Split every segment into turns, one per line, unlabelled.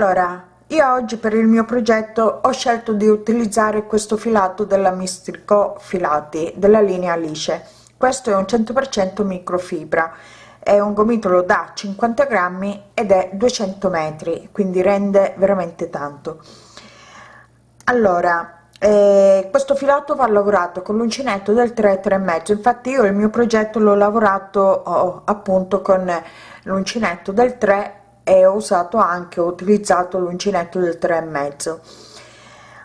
allora io oggi per il mio progetto ho scelto di utilizzare questo filato della mistrico filati della linea alice. Questo è un 100% microfibra. È un gomitolo da 50 grammi ed è 200 metri quindi rende veramente tanto. Allora eh, questo filato va lavorato con l'uncinetto del 3 3 mezzo. Infatti io il mio progetto l'ho lavorato oh, appunto con l'uncinetto del 3 e ho usato anche ho utilizzato l'uncinetto del 3 e mezzo.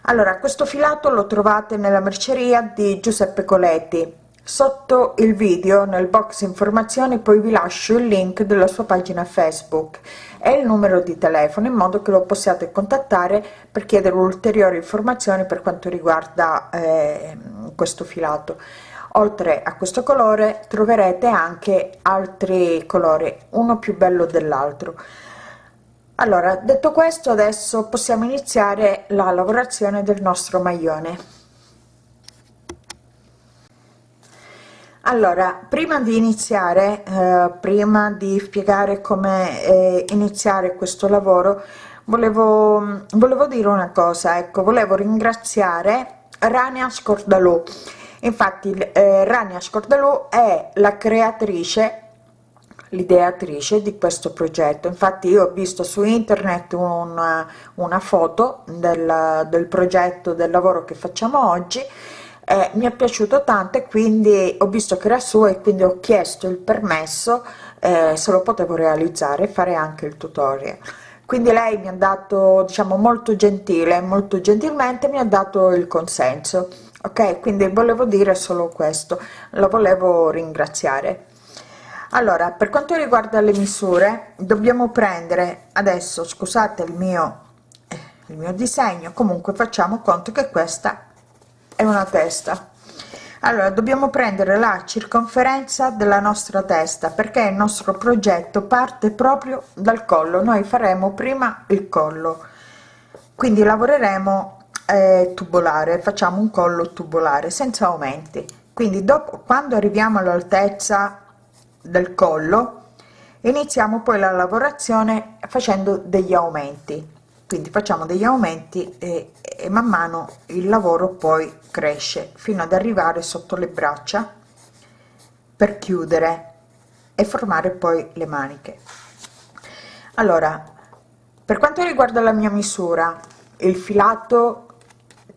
Allora questo filato lo trovate nella merceria di giuseppe coletti. Sotto il video nel box informazioni poi vi lascio il link della sua pagina facebook e il numero di telefono in modo che lo possiate contattare per chiedere ulteriori informazioni per quanto riguarda eh, questo filato. Oltre a questo colore troverete anche altri colori uno più bello dell'altro allora detto questo adesso possiamo iniziare la lavorazione del nostro maglione. Allora prima di iniziare eh, prima di spiegare come eh, iniziare questo lavoro volevo volevo dire una cosa ecco volevo ringraziare rania scordalù. Infatti eh, rania scordalù è la creatrice l'ideatrice di questo progetto. Infatti io ho visto su internet una, una foto del, del progetto del lavoro che facciamo oggi eh, mi è piaciuto tanto e quindi ho visto che era suo e quindi ho chiesto il permesso eh, se lo potevo realizzare e fare anche il tutorial. Quindi lei mi ha dato diciamo molto gentile molto gentilmente mi ha dato il consenso. Ok quindi volevo dire solo questo. Lo volevo ringraziare allora per quanto riguarda le misure dobbiamo prendere adesso scusate il mio eh, il mio disegno. Comunque facciamo conto che questa è una testa. Allora dobbiamo prendere la circonferenza della nostra testa perché il nostro progetto parte proprio dal collo. Noi faremo prima il collo. Quindi lavoreremo eh, tubolare facciamo un collo tubolare senza aumenti. Quindi dopo quando arriviamo all'altezza del collo iniziamo poi la lavorazione facendo degli aumenti. Quindi facciamo degli aumenti e, e man mano il lavoro poi cresce fino ad arrivare sotto le braccia per chiudere e formare poi le maniche. Allora per quanto riguarda la mia misura il filato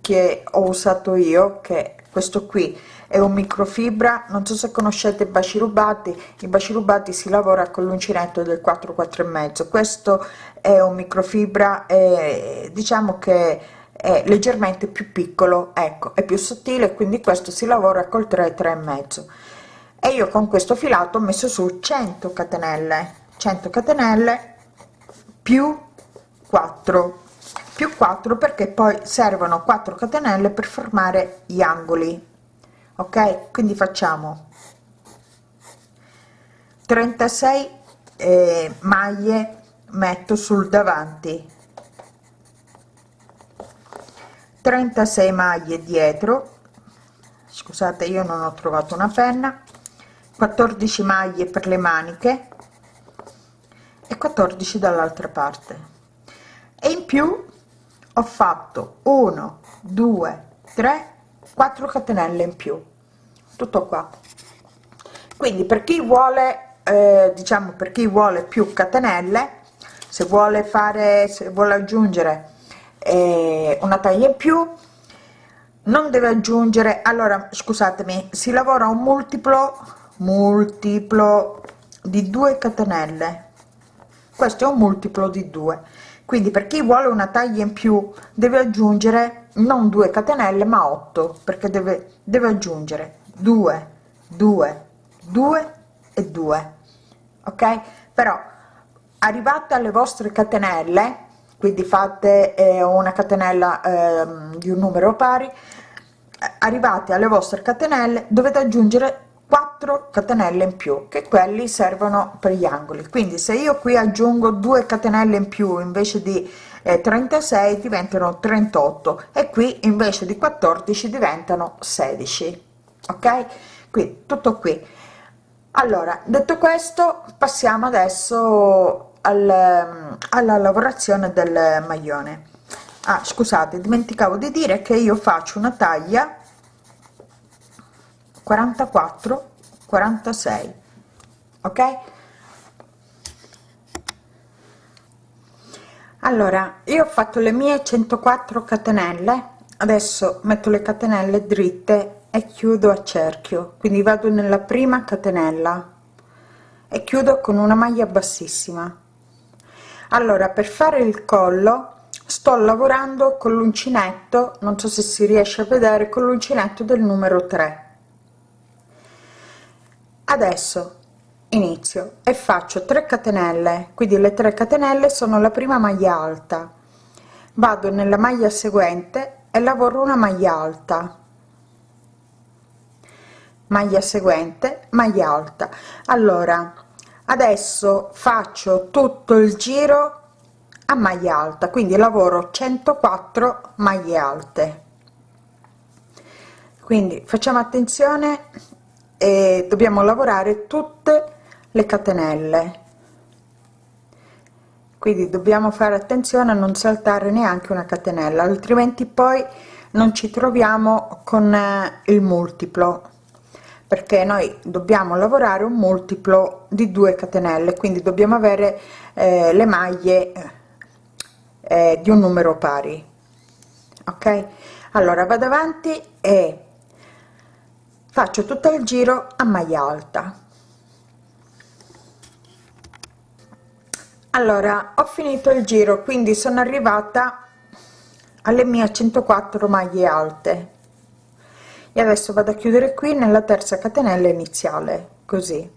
che ho usato io che questo qui è un microfibra non so se conoscete i baci rubati i baci rubati si lavora con l'uncinetto del 4 4 e mezzo. Questo è un microfibra e diciamo che è leggermente più piccolo ecco è più sottile quindi questo si lavora col 3 3 e mezzo. E io con questo filato ho messo su 100 catenelle. 100 catenelle più 4 più 4 perché poi servono 4 catenelle per formare gli angoli ok quindi facciamo. 36 eh, maglie metto sul davanti. 36 maglie dietro. Scusate io non ho trovato una penna. 14 maglie per le maniche. E 14 dall'altra parte. E in più ho fatto 1 2 3 4 catenelle in più tutto qua. Quindi per chi vuole eh, diciamo per chi vuole più catenelle se vuole fare se vuole aggiungere eh, una taglia in più non deve aggiungere allora scusatemi si lavora un multiplo multiplo di 2 catenelle. Questo è un multiplo di 2 quindi per chi vuole una taglia in più deve aggiungere non 2 catenelle ma 8 perché deve deve aggiungere 2 2 2 e 2 ok? Però arrivate alle vostre catenelle quindi fate eh, una catenella eh, di un numero pari arrivate alle vostre catenelle dovete aggiungere 4 catenelle in più che quelli servono per gli angoli. Quindi se io qui aggiungo 2 catenelle in più invece di eh, 36 diventano 38 e qui invece di 14 diventano 16 ok? Qui tutto qui. Allora detto questo passiamo adesso al, alla lavorazione del maglione. Ah scusate dimenticavo di dire che io faccio una taglia 44 46 ok? Allora io ho fatto le mie 104 catenelle. Adesso metto le catenelle dritte e chiudo a cerchio. Quindi vado nella prima catenella e chiudo con una maglia bassissima. Allora per fare il collo sto lavorando con l'uncinetto non so se si riesce a vedere con l'uncinetto del numero 3 adesso inizio e faccio 3 catenelle. Quindi le 3 catenelle sono la prima maglia alta. Vado nella maglia seguente e lavoro una maglia alta maglia seguente maglia alta. Allora adesso faccio tutto il giro a maglia alta quindi lavoro 104 maglie alte. Quindi facciamo attenzione e dobbiamo lavorare tutte le catenelle. Quindi dobbiamo fare attenzione a non saltare neanche una catenella altrimenti poi non ci troviamo con eh, il multiplo perché noi dobbiamo lavorare un multiplo di 2 catenelle quindi dobbiamo avere eh, le maglie eh, di un numero pari ok? Allora vado avanti e faccio tutto il giro a maglia alta. Allora ho finito il giro quindi sono arrivata alle mie 104 maglie alte e adesso vado a chiudere qui nella terza catenella iniziale così.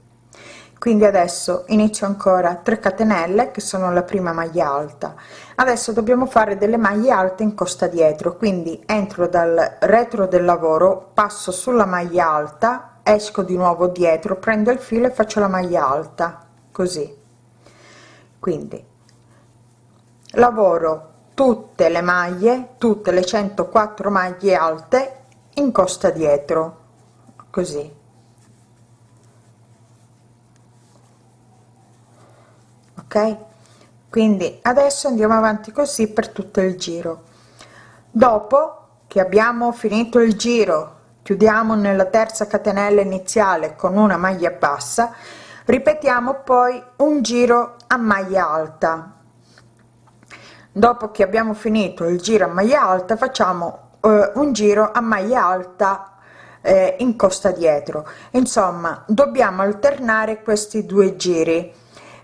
Quindi adesso inizio ancora 3 catenelle che sono la prima maglia alta. Adesso dobbiamo fare delle maglie alte in costa dietro quindi entro dal retro del lavoro passo sulla maglia alta esco di nuovo dietro prendo il filo e faccio la maglia alta così. Quindi lavoro tutte le maglie tutte le 104 maglie alte in costa dietro così. Ok? Quindi adesso andiamo avanti così per tutto il giro. Dopo che abbiamo finito il giro chiudiamo nella terza catenella iniziale con una maglia bassa ripetiamo poi un giro a maglia alta. Dopo che abbiamo finito il giro a maglia alta facciamo un giro a maglia alta eh, in costa dietro. Insomma dobbiamo alternare questi due giri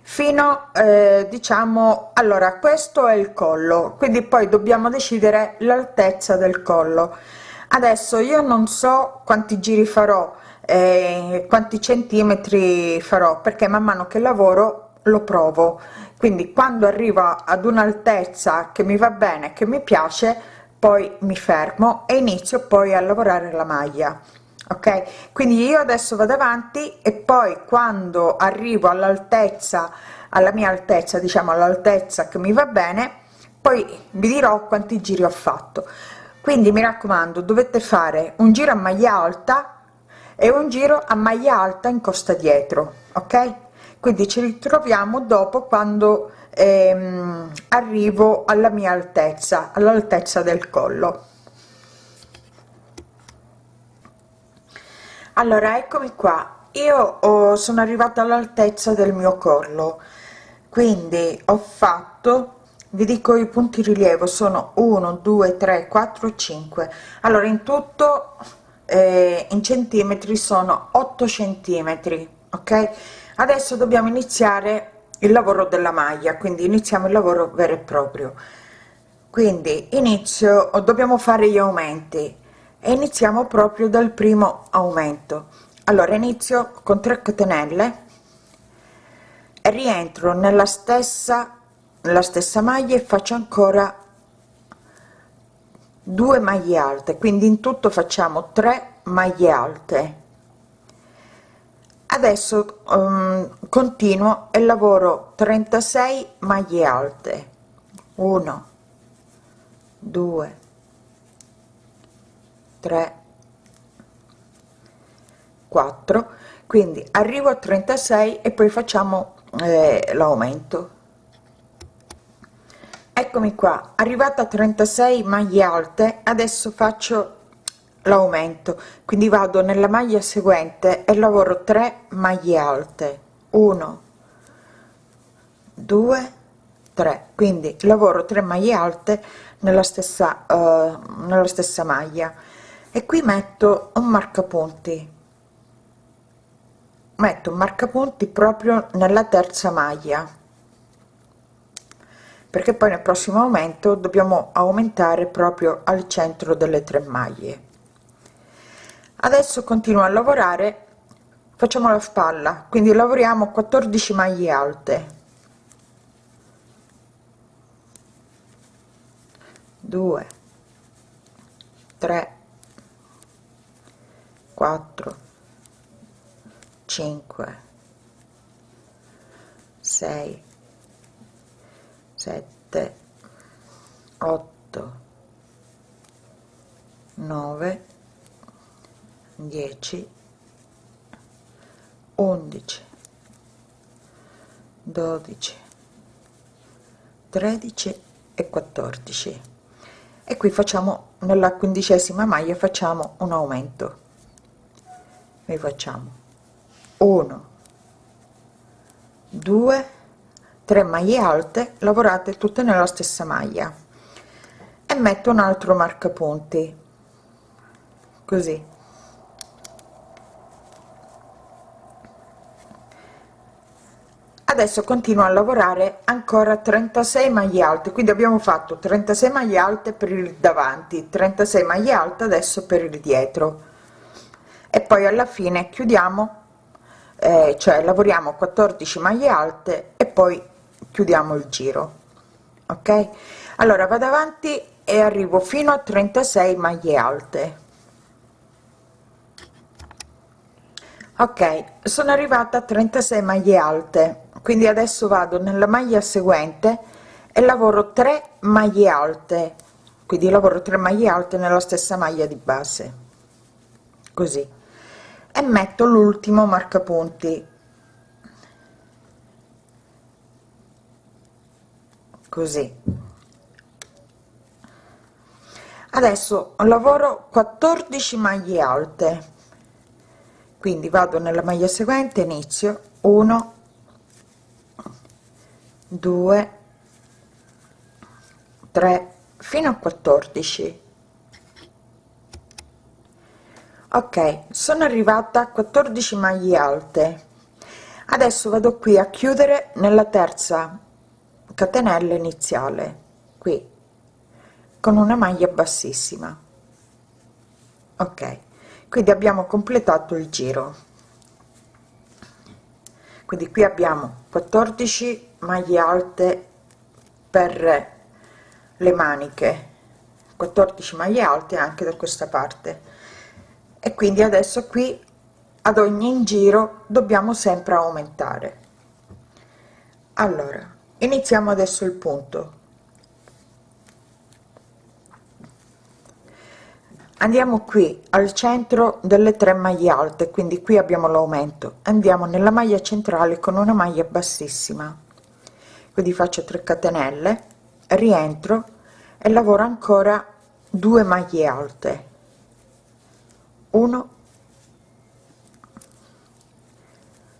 fino eh, diciamo allora questo è il collo quindi poi dobbiamo decidere l'altezza del collo. Adesso io non so quanti giri farò eh, quanti centimetri farò perché man mano che lavoro lo provo. Quindi quando arrivo ad un'altezza che mi va bene che mi piace poi mi fermo e inizio poi a lavorare la maglia ok? Quindi io adesso vado avanti e poi quando arrivo all'altezza alla mia altezza diciamo all'altezza che mi va bene poi vi dirò quanti giri ho fatto. Quindi mi raccomando dovete fare un giro a maglia alta e un giro a maglia alta in costa dietro ok? Quindi ci ritroviamo dopo quando ehm, arrivo alla mia altezza all'altezza del collo. Allora eccomi qua. Io ho, sono arrivata all'altezza del mio collo. Quindi ho fatto vi dico i punti rilievo sono 1 2 3 4 5 allora in tutto eh, in centimetri sono 8 centimetri ok? Adesso dobbiamo iniziare il lavoro della maglia quindi iniziamo il lavoro vero e proprio. Quindi inizio dobbiamo fare gli aumenti e iniziamo proprio dal primo aumento. Allora inizio con 3 catenelle e rientro nella stessa nella stessa maglia e faccio ancora due maglie alte. Quindi in tutto facciamo 3 maglie alte adesso um, continuo e lavoro 36 maglie alte. 1 2 3 4 quindi arrivo a 36 e poi facciamo eh, l'aumento. Eccomi qua arrivata a 36 maglie alte adesso faccio l'aumento. Quindi vado nella maglia seguente e lavoro 3 maglie alte. 1 2 3 quindi lavoro 3 maglie alte nella stessa uh, nella stessa maglia. E qui metto un marcapunti. Metto un marcapunti proprio nella terza maglia. Perché poi nel prossimo aumento dobbiamo aumentare proprio al centro delle tre maglie adesso continuo a lavorare facciamo la spalla quindi lavoriamo 14 maglie alte. 2 3 4 5 6 7 8 9 10 11 12 13 e 14 e qui facciamo nella quindicesima maglia facciamo un aumento. Noi facciamo 1 2 3 maglie alte lavorate tutte nella stessa maglia. E metto un altro marcapunti. Così adesso continuo a lavorare ancora 36 maglie alte quindi abbiamo fatto 36 maglie alte per il davanti 36 maglie alte adesso per il dietro. E poi alla fine chiudiamo eh, cioè lavoriamo 14 maglie alte e poi chiudiamo il giro ok? Allora vado avanti e arrivo fino a 36 maglie alte. Ok sono arrivata a 36 maglie alte quindi adesso vado nella maglia seguente e lavoro 3 maglie alte. Quindi lavoro 3 maglie alte nella stessa maglia di base. Così. E metto l'ultimo marcapunti. Così. Adesso lavoro 14 maglie alte. Quindi vado nella maglia seguente inizio. 1 2 3 fino a 14 ok sono arrivata a 14 maglie alte. Adesso vado qui a chiudere nella terza catenella iniziale qui con una maglia bassissima. Ok quindi abbiamo completato il giro. Quindi qui abbiamo 14 maglie alte per le maniche 14 maglie alte anche da questa parte. E quindi adesso qui ad ogni giro dobbiamo sempre aumentare. Allora iniziamo adesso il punto. Andiamo qui al centro delle tre maglie alte quindi qui abbiamo l'aumento. Andiamo nella maglia centrale con una maglia bassissima quindi faccio 3 catenelle rientro e lavoro ancora 2 maglie alte. 1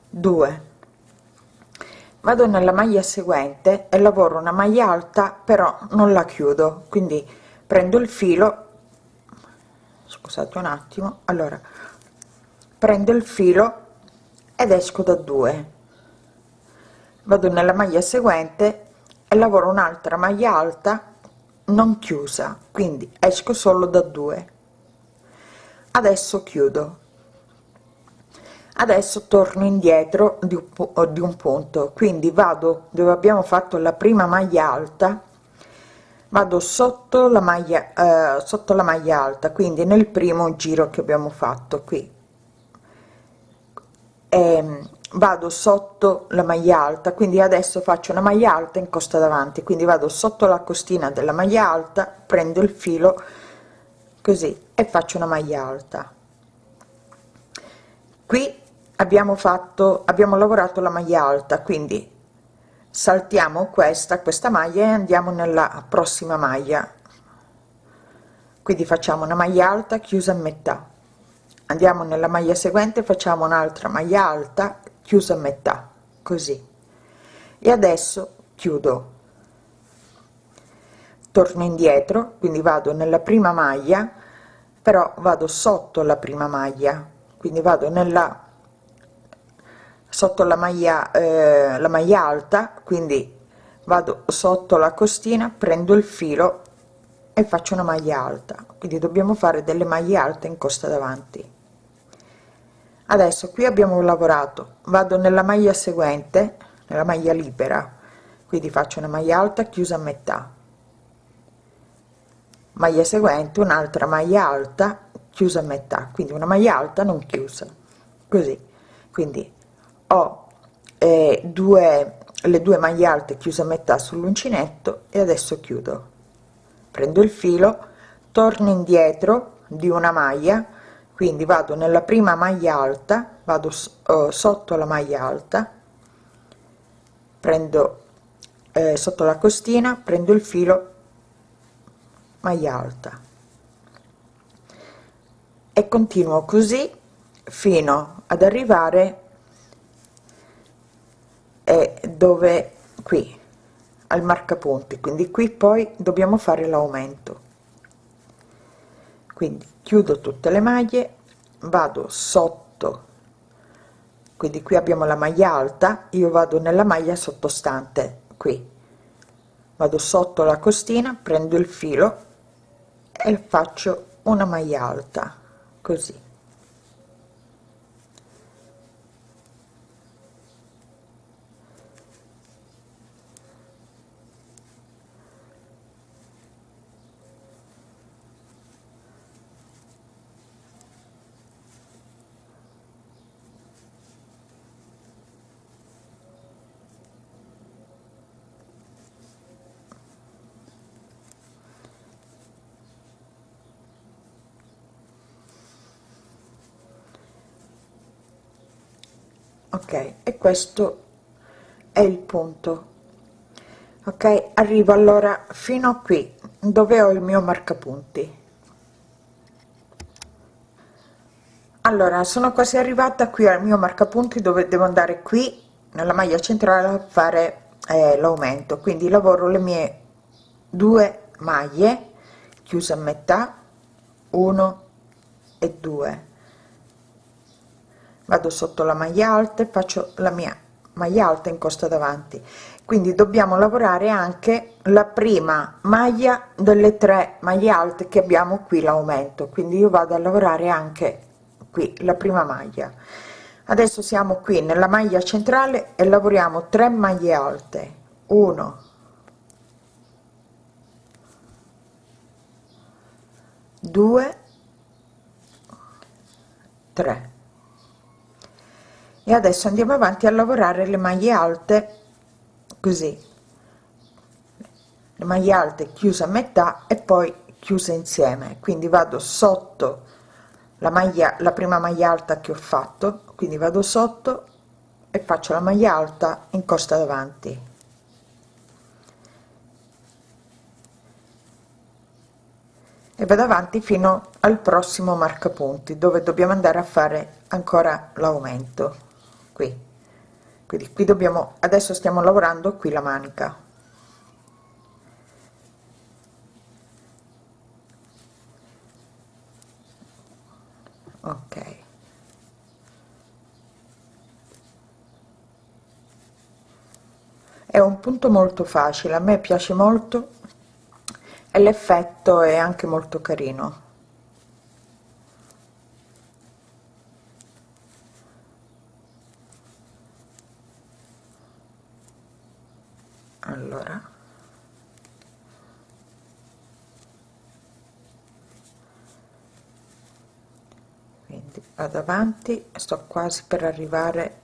2 vado nella maglia seguente e lavoro una maglia alta però non la chiudo quindi prendo il filo scusate un attimo allora prendo il filo ed esco da 2 vado nella maglia seguente e lavoro un'altra maglia alta non chiusa quindi esco solo da due. Adesso chiudo. Adesso torno indietro di un, di un punto quindi vado dove abbiamo fatto la prima maglia alta vado sotto la maglia eh, sotto la maglia alta quindi nel primo giro che abbiamo fatto qui. E, ehm, vado sotto la maglia alta quindi adesso faccio una maglia alta in costa davanti quindi vado sotto la costina della maglia alta prendo il filo così e faccio una maglia alta. Qui abbiamo fatto abbiamo lavorato la maglia alta quindi saltiamo questa questa maglia e andiamo nella prossima maglia. Quindi facciamo una maglia alta chiusa a metà. Andiamo nella maglia seguente facciamo un'altra maglia alta chiusa a metà così. E adesso chiudo. Torno indietro quindi vado nella prima maglia però vado sotto la prima maglia quindi vado nella sotto la maglia eh, la maglia alta quindi vado sotto la costina prendo il filo e faccio una maglia alta. Quindi dobbiamo fare delle maglie alte in costa davanti adesso qui abbiamo lavorato vado nella maglia seguente nella maglia libera quindi faccio una maglia alta chiusa a metà. Maglia seguente un'altra maglia alta chiusa a metà quindi una maglia alta non chiusa così. Quindi ho eh, due le due maglie alte chiuse a metà sull'uncinetto e adesso chiudo. Prendo il filo torno indietro di una maglia quindi vado nella prima maglia alta vado uh, sotto la maglia alta prendo eh, sotto la costina prendo il filo maglia alta. E continuo così fino ad arrivare eh, dove qui al marcapunti. Quindi qui poi dobbiamo fare l'aumento quindi chiudo tutte le maglie vado sotto. Quindi qui abbiamo la maglia alta io vado nella maglia sottostante qui. Vado sotto la costina prendo il filo e faccio una maglia alta così ok e questo è il punto. Ok arrivo allora fino a qui dove ho il mio marcapunti. Allora sono quasi arrivata qui al mio marcapunti dove devo andare qui nella maglia centrale a fare eh, l'aumento. Quindi lavoro le mie due maglie chiuse a metà 1 e 2 vado sotto la maglia alta e faccio la mia maglia alta in costa davanti. Quindi dobbiamo lavorare anche la prima maglia delle tre maglie alte che abbiamo qui l'aumento. Quindi io vado a lavorare anche qui la prima maglia. Adesso siamo qui nella maglia centrale e lavoriamo 3 maglie alte. 1 2 3 e adesso andiamo avanti a lavorare le maglie alte così. Le maglie alte chiuse a metà e poi chiuse insieme. Quindi vado sotto la maglia la prima maglia alta che ho fatto. Quindi vado sotto e faccio la maglia alta in costa davanti. E vado avanti fino al prossimo marcapunti dove dobbiamo andare a fare ancora l'aumento qui. Quindi qui dobbiamo adesso stiamo lavorando qui la manica. Ok. È un punto molto facile a me piace molto e l'effetto è anche molto carino allora. Quindi vado avanti sto quasi per arrivare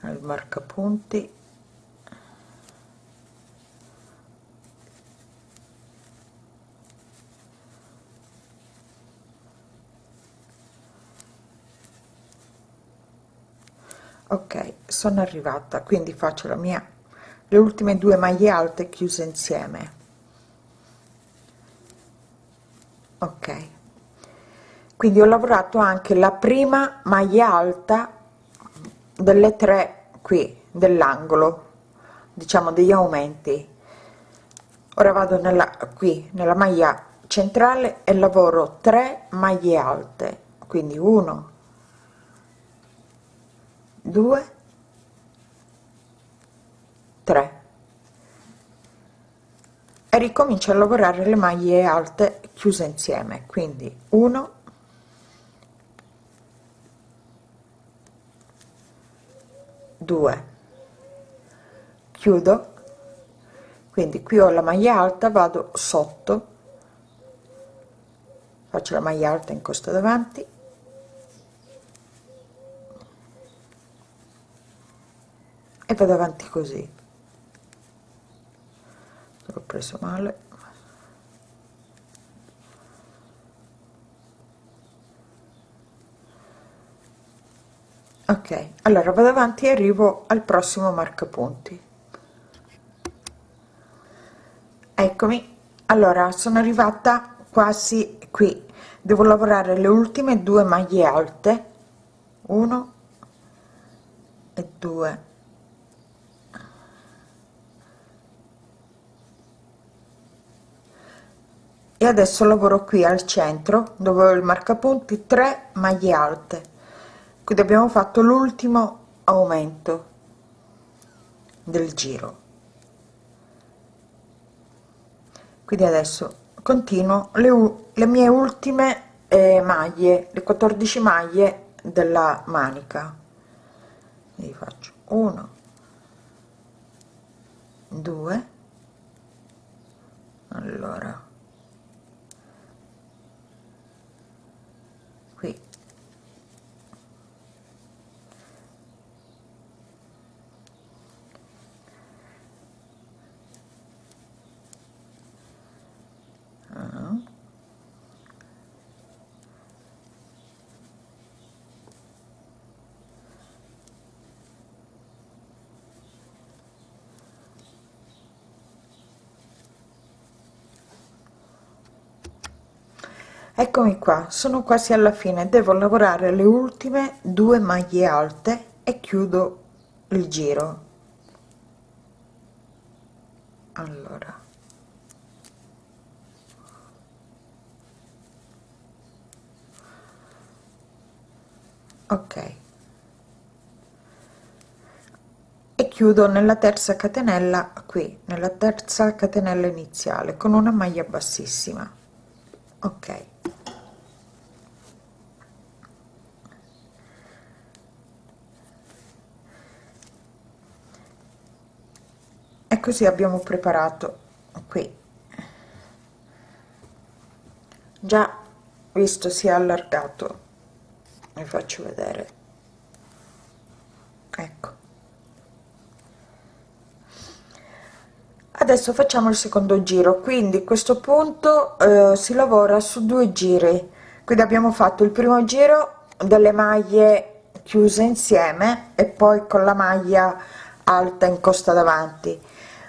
al marcapunti. Ok sono arrivata quindi faccio la mia le ultime due maglie alte chiuse insieme. Ok. Quindi ho lavorato anche la prima maglia alta delle tre qui dell'angolo diciamo degli aumenti. Ora vado nella qui nella maglia centrale e lavoro 3 maglie alte. Quindi 1 2 3 e ricomincio a lavorare le maglie alte chiuse insieme quindi 1 2 chiudo. Quindi qui ho la maglia alta vado sotto. Faccio la maglia alta in costa davanti. E vado avanti così l'ho preso male. Ok allora vado avanti e arrivo al prossimo marcapunti. Eccomi. Allora sono arrivata quasi qui. Devo lavorare le ultime due maglie alte. 1 e 2 e adesso lavoro qui al centro dove ho il marcapunti 3 maglie alte. Quindi abbiamo fatto l'ultimo aumento del giro. Quindi adesso continuo le, le mie ultime eh, maglie le 14 maglie della manica. Quindi faccio 1 2 allora eccomi qua sono quasi alla fine. Devo lavorare le ultime due maglie alte e chiudo il giro. Allora ok. E chiudo nella terza catenella qui nella terza catenella iniziale con una maglia bassissima. Ok. E così abbiamo preparato qui. Già visto si è allargato vi faccio vedere. Ecco. Adesso facciamo il secondo giro. Quindi questo punto eh, si lavora su due giri. Quindi abbiamo fatto il primo giro delle maglie chiuse insieme e poi con la maglia alta in costa davanti.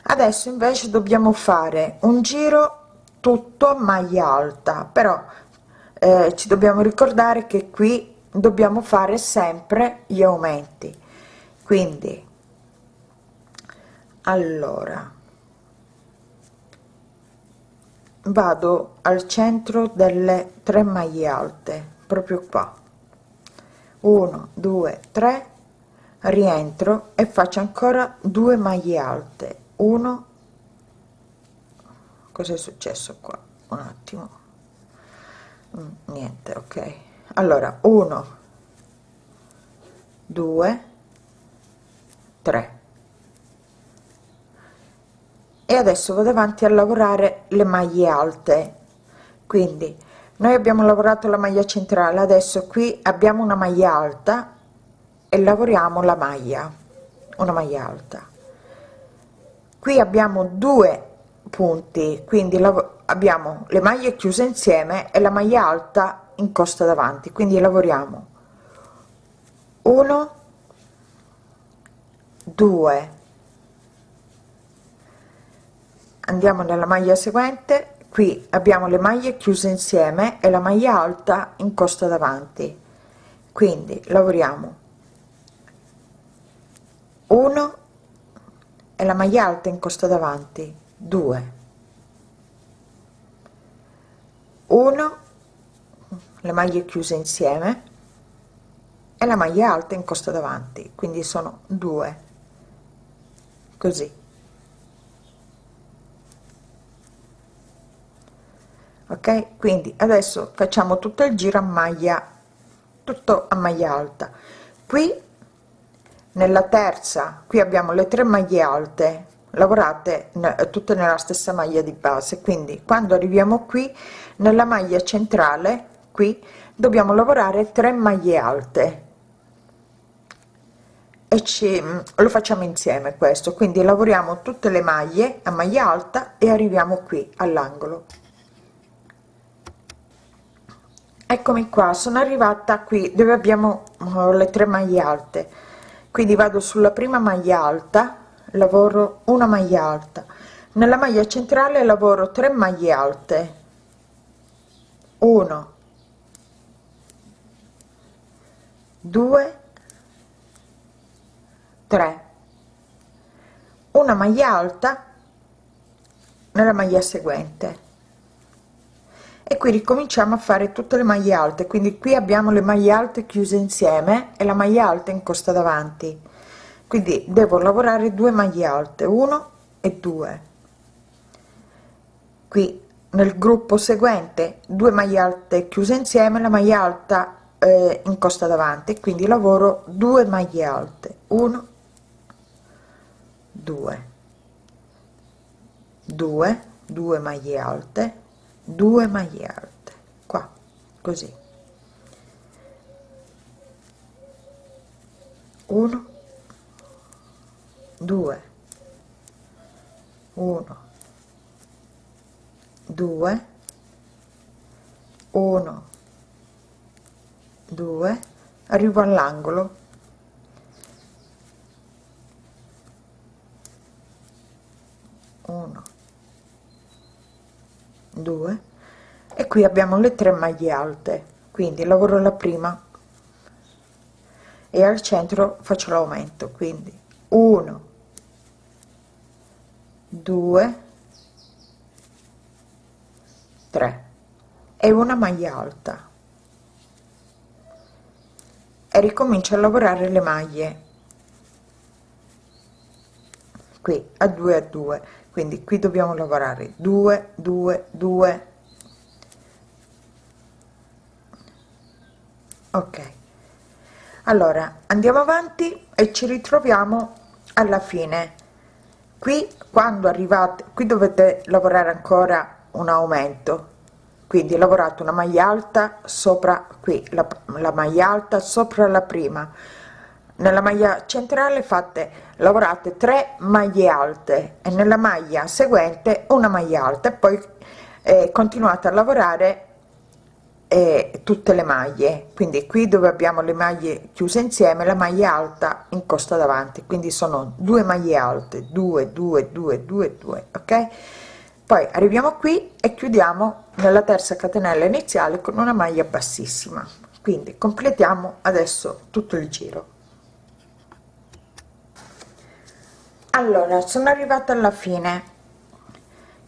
Adesso invece dobbiamo fare un giro tutto maglia alta. Però eh, ci dobbiamo ricordare che qui dobbiamo fare sempre gli aumenti. Quindi allora vado al centro delle tre maglie alte proprio qua. 1 2 3 rientro e faccio ancora due maglie alte. 1 cosa successo qua? Un attimo. Mm, niente ok allora 1 2 3 e adesso vado avanti a lavorare le maglie alte. Quindi noi abbiamo lavorato la maglia centrale adesso qui abbiamo una maglia alta e lavoriamo la maglia una maglia alta. Qui abbiamo due punti quindi abbiamo le maglie chiuse insieme e la maglia alta in costa davanti. Quindi lavoriamo. 1 2 andiamo nella maglia seguente. Qui abbiamo le maglie chiuse insieme e la maglia alta in costa davanti. Quindi lavoriamo. 1 e la maglia alta in costa davanti. 2 1 le maglie chiuse insieme e la maglia alta in costa davanti quindi sono due. Così. Ok? Quindi adesso facciamo tutto il giro a maglia tutto a maglia alta. Qui nella terza qui abbiamo le tre maglie alte lavorate tutte nella stessa maglia di base. Quindi quando arriviamo qui nella maglia centrale qui dobbiamo lavorare 3 maglie alte. E ci lo facciamo insieme questo quindi lavoriamo tutte le maglie a maglia alta e arriviamo qui all'angolo. Eccomi qua sono arrivata qui dove abbiamo uh, le tre maglie alte. Quindi vado sulla prima maglia alta lavoro una maglia alta. Nella maglia centrale lavoro 3 maglie alte. 1 2 3 una maglia alta nella maglia seguente. E qui ricominciamo a fare tutte le maglie alte. Quindi qui abbiamo le maglie alte chiuse insieme e la maglia alta in costa davanti. Quindi devo lavorare due maglie alte 1 e 2 qui nel gruppo seguente due maglie alte chiuse insieme la maglia alta eh, in costa davanti quindi lavoro due maglie alte. 1 2 2 2 maglie alte 2 maglie alte. Qua così. 1 2 1 2 1 2 arrivo all'angolo. 1 2 e qui abbiamo le tre maglie alte. Quindi lavoro la prima. E al centro faccio l'aumento. Quindi 1 2 3 e una maglia alta ricomincio a lavorare le maglie. Qui a 2 a 2 quindi qui dobbiamo lavorare. 2 2 2 ok. Allora andiamo avanti e ci ritroviamo alla fine. Qui quando arrivate qui dovete lavorare ancora un aumento quindi lavorato una maglia alta sopra qui la, la maglia alta sopra la prima. Nella maglia centrale fate lavorate 3 maglie alte e nella maglia seguente una maglia alta. E poi eh, continuate a lavorare eh, tutte le maglie. Quindi qui dove abbiamo le maglie chiuse insieme la maglia alta in costa davanti. Quindi sono due maglie alte 2 2 2 2 2 ok poi arriviamo qui e chiudiamo nella terza catenella iniziale con una maglia bassissima. Quindi completiamo adesso tutto il giro. Allora sono arrivata alla fine.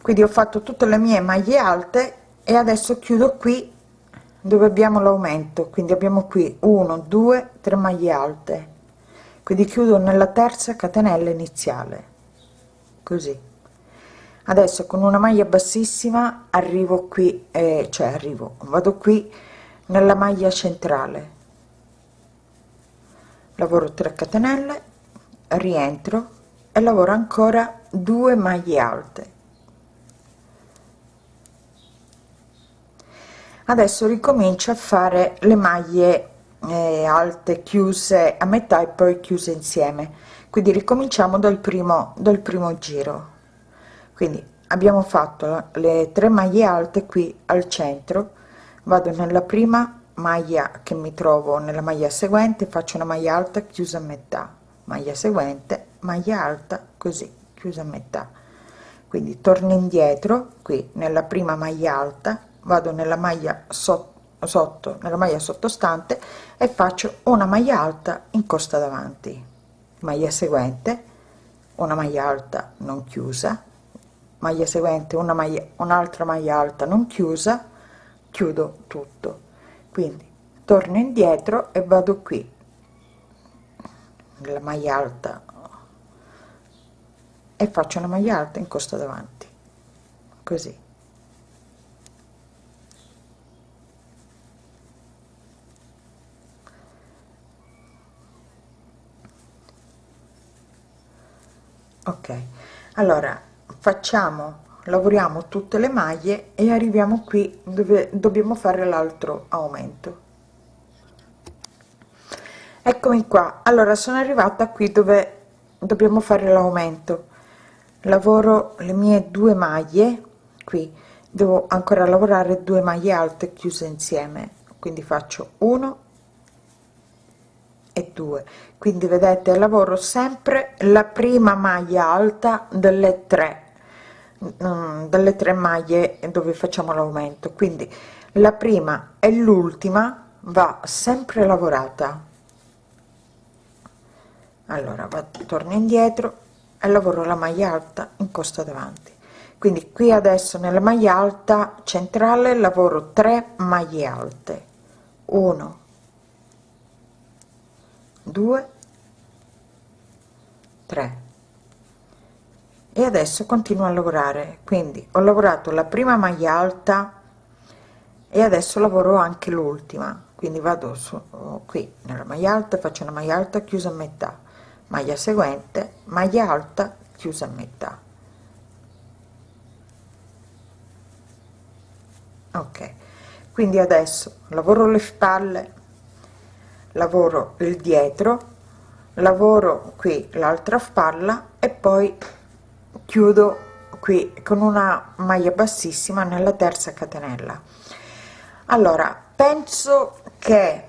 Quindi ho fatto tutte le mie maglie alte e adesso chiudo qui dove abbiamo l'aumento. Quindi abbiamo qui 1 2 3 maglie alte. Quindi chiudo nella terza catenella iniziale. Così adesso con una maglia bassissima arrivo qui eh, cioè arrivo vado qui nella maglia centrale. Lavoro 3 catenelle rientro e lavoro ancora 2 maglie alte. Adesso ricomincio a fare le maglie eh, alte chiuse a metà e poi chiuse insieme. Quindi ricominciamo dal primo dal primo giro quindi abbiamo fatto le tre maglie alte qui al centro. Vado nella prima maglia che mi trovo nella maglia seguente faccio una maglia alta chiusa a metà. Maglia seguente maglia alta così chiusa a metà. Quindi torno indietro qui nella prima maglia alta vado nella maglia sotto, sotto nella maglia sottostante e faccio una maglia alta in costa davanti. Maglia seguente una maglia alta non chiusa maglia seguente una maglia un'altra maglia alta non chiusa chiudo tutto. Quindi torno indietro e vado qui. Nella maglia alta. E faccio una maglia alta in costa davanti. Così. Ok. Allora facciamo lavoriamo tutte le maglie e arriviamo qui dove dobbiamo fare l'altro aumento. Eccomi qua. Allora sono arrivata qui dove dobbiamo fare l'aumento. Lavoro le mie due maglie qui. Devo ancora lavorare due maglie alte chiuse insieme. Quindi faccio 1 e 2 quindi vedete lavoro sempre la prima maglia alta delle tre delle tre maglie dove facciamo l'aumento. Quindi la prima e l'ultima va sempre lavorata. Allora vado torno indietro e lavoro la maglia alta in costa davanti. Quindi qui adesso nella maglia alta centrale lavoro 3 maglie alte. 1 2 3 e adesso continuo a lavorare. Quindi ho lavorato la prima maglia alta e adesso lavoro anche l'ultima. Quindi vado su qui nella maglia alta faccio una maglia alta chiusa a metà. Maglia seguente maglia alta chiusa a metà. Ok. Quindi adesso lavoro le spalle lavoro il dietro lavoro qui l'altra spalla e poi chiudo qui con una maglia bassissima nella terza catenella. Allora penso che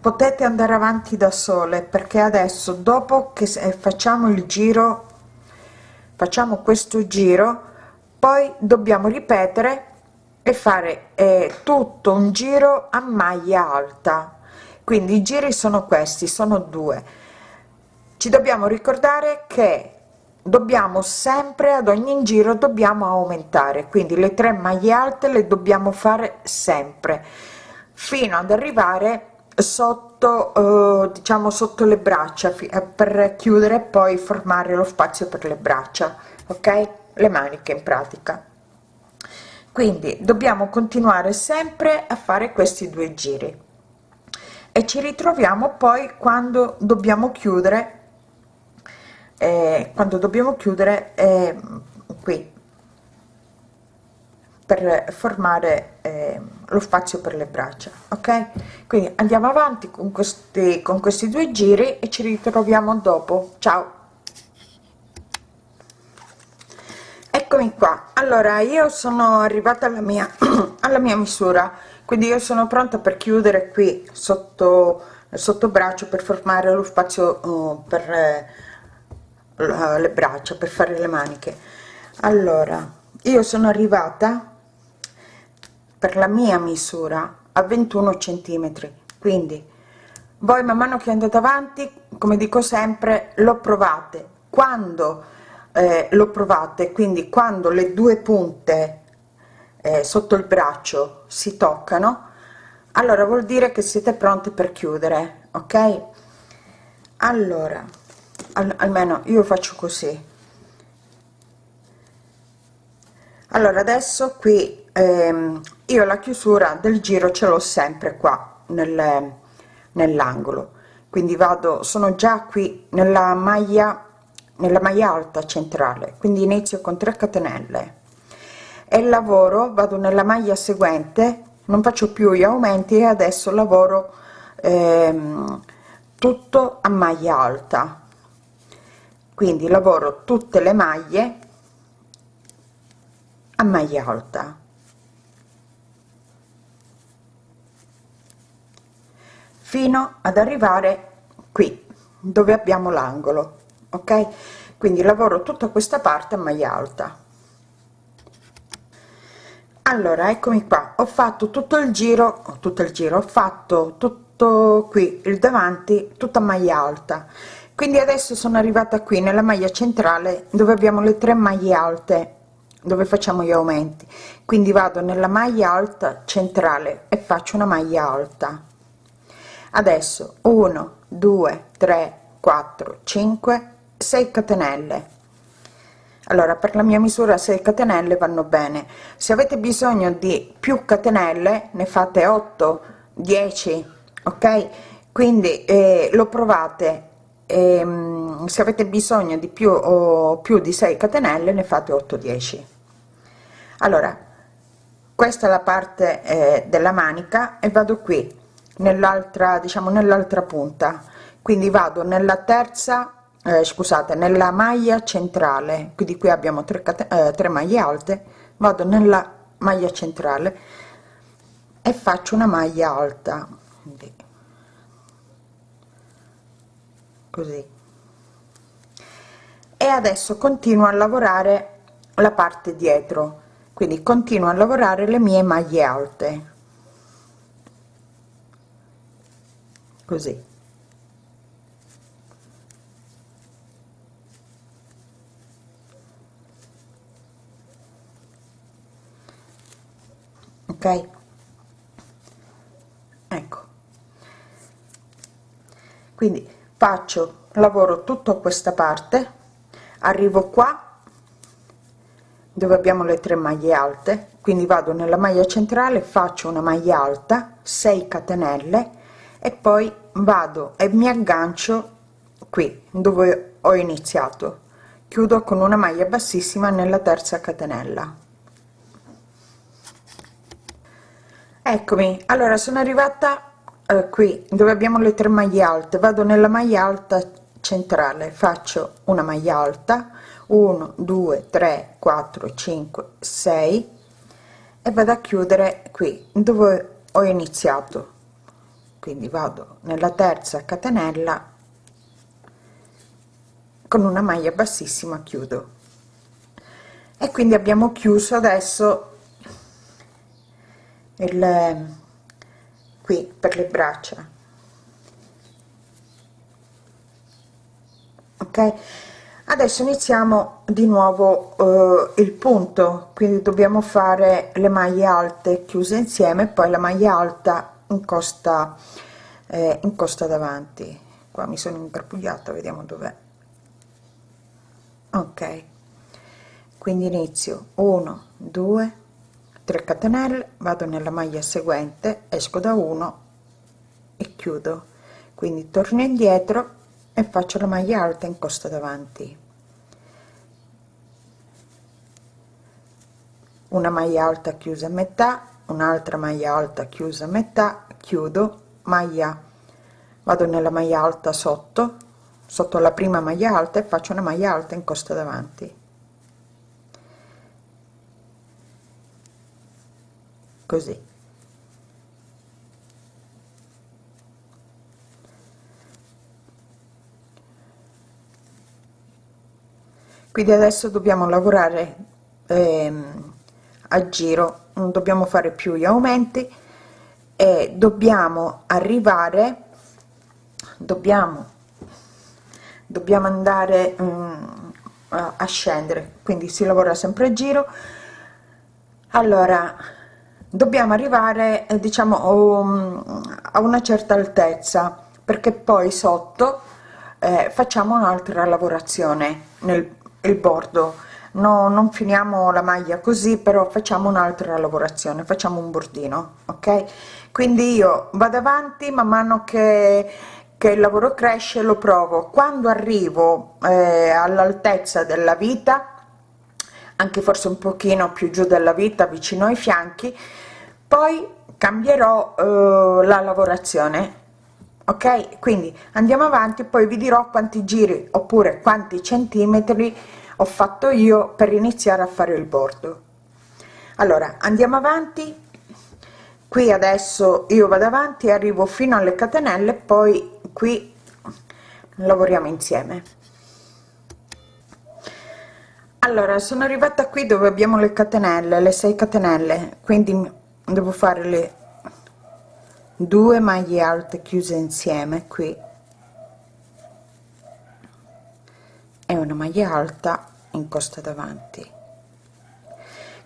potete andare avanti da sole perché adesso dopo che facciamo il giro facciamo questo giro poi dobbiamo ripetere e fare eh, tutto un giro a maglia alta. Quindi i giri sono questi sono due. Ci dobbiamo ricordare che dobbiamo sempre ad ogni giro dobbiamo aumentare. Quindi le tre maglie alte le dobbiamo fare sempre fino ad arrivare sotto eh, diciamo sotto le braccia eh, per chiudere poi formare lo spazio per le braccia ok? Le maniche in pratica. Quindi dobbiamo continuare sempre a fare questi due giri. E ci ritroviamo poi quando dobbiamo chiudere eh, quando dobbiamo chiudere eh, qui. Per formare eh, lo spazio per le braccia ok? Quindi andiamo avanti con questi con questi due giri e ci ritroviamo dopo. Ciao! Eccomi qua. Allora io sono arrivata alla mia alla mia misura. Quindi io sono pronta per chiudere qui sotto sotto braccio per formare lo spazio uh, per eh, le braccia per fare le maniche. Allora io sono arrivata per la mia misura a 21 centimetri quindi voi man mano che andate avanti come dico sempre lo provate. Quando eh, lo provate quindi quando le due punte eh, sotto il braccio si toccano allora vuol dire che siete pronti per chiudere ok? Allora al, almeno io faccio così. Allora adesso qui ehm, io la chiusura del giro ce l'ho sempre qua nel, nell'angolo. Quindi vado sono già qui nella maglia nella maglia alta centrale. Quindi inizio con 3 catenelle. E lavoro vado nella maglia seguente non faccio più gli aumenti e adesso lavoro ehm, tutto a maglia alta quindi lavoro tutte le maglie a maglia alta. Fino ad arrivare qui dove abbiamo l'angolo ok? Quindi lavoro tutta questa parte a maglia alta. Allora eccomi qua. Ho fatto tutto il giro tutto il giro ho fatto tutto qui il davanti tutta maglia alta quindi adesso sono arrivata qui nella maglia centrale dove abbiamo le tre maglie alte dove facciamo gli aumenti. Quindi vado nella maglia alta centrale e faccio una maglia alta. Adesso 1 2 3 4 5 6 catenelle. Allora per la mia misura 6 catenelle vanno bene. Se avete bisogno di più catenelle ne fate 8 10 ok? Quindi eh, lo provate ehm, se avete bisogno di più o più di 6 catenelle ne fate 8 10 allora questa è la parte eh, della manica e vado qui nell'altra diciamo nell'altra punta. Quindi vado nella terza eh, scusate nella maglia centrale. Quindi qui abbiamo 3, eh, 3 maglie alte. Vado nella maglia centrale e faccio una maglia alta quindi così. E adesso continuo a lavorare la parte dietro quindi continuo a lavorare le mie maglie alte. Così. Ok? Ecco. Quindi faccio lavoro tutto questa parte arrivo qua dove abbiamo le tre maglie alte quindi vado nella maglia centrale faccio una maglia alta 6 catenelle e poi vado e mi aggancio qui dove ho iniziato. Chiudo con una maglia bassissima nella terza catenella. Eccomi allora sono arrivata qui dove abbiamo le tre maglie alte vado nella maglia alta centrale faccio una maglia alta 1 2 3 4 5 6 e vado a chiudere qui dove ho iniziato. Quindi vado nella terza catenella con una maglia bassissima chiudo. E quindi abbiamo chiuso adesso il qui per le braccia. Ok? Adesso iniziamo di nuovo eh, il punto. Quindi dobbiamo fare le maglie alte chiuse insieme poi la maglia alta in costa eh, in costa davanti. Qua mi sono ingarbugliata vediamo dov'è. Ok. Quindi inizio. 1 2 3 catenelle vado nella maglia seguente esco da 1 e chiudo. Quindi torno indietro e faccio la maglia alta in costa davanti. Una maglia alta chiusa a metà un'altra maglia alta chiusa a metà chiudo maglia. Vado nella maglia alta sotto sotto la prima maglia alta e faccio una maglia alta in costa davanti così. Quindi adesso dobbiamo lavorare ehm, a giro non dobbiamo fare più gli aumenti e dobbiamo arrivare dobbiamo dobbiamo andare um, a, a scendere. Quindi si lavora sempre a giro. Allora dobbiamo arrivare eh, diciamo a una certa altezza perché poi sotto eh, facciamo un'altra lavorazione nel bordo. No, non finiamo la maglia così però facciamo un'altra lavorazione facciamo un bordino ok? Quindi io vado avanti man mano che che il lavoro cresce lo provo. Quando arrivo eh, all'altezza della vita anche forse un pochino più giù della vita vicino ai fianchi poi cambierò eh, la lavorazione ok? Quindi andiamo avanti poi vi dirò quanti giri oppure quanti centimetri ho fatto io per iniziare a fare il bordo. Allora andiamo avanti. Qui adesso io vado avanti arrivo fino alle catenelle poi qui lavoriamo insieme. Allora sono arrivata qui dove abbiamo le catenelle le 6 catenelle quindi devo fare le due maglie alte chiuse insieme qui. E una maglia alta in costa davanti.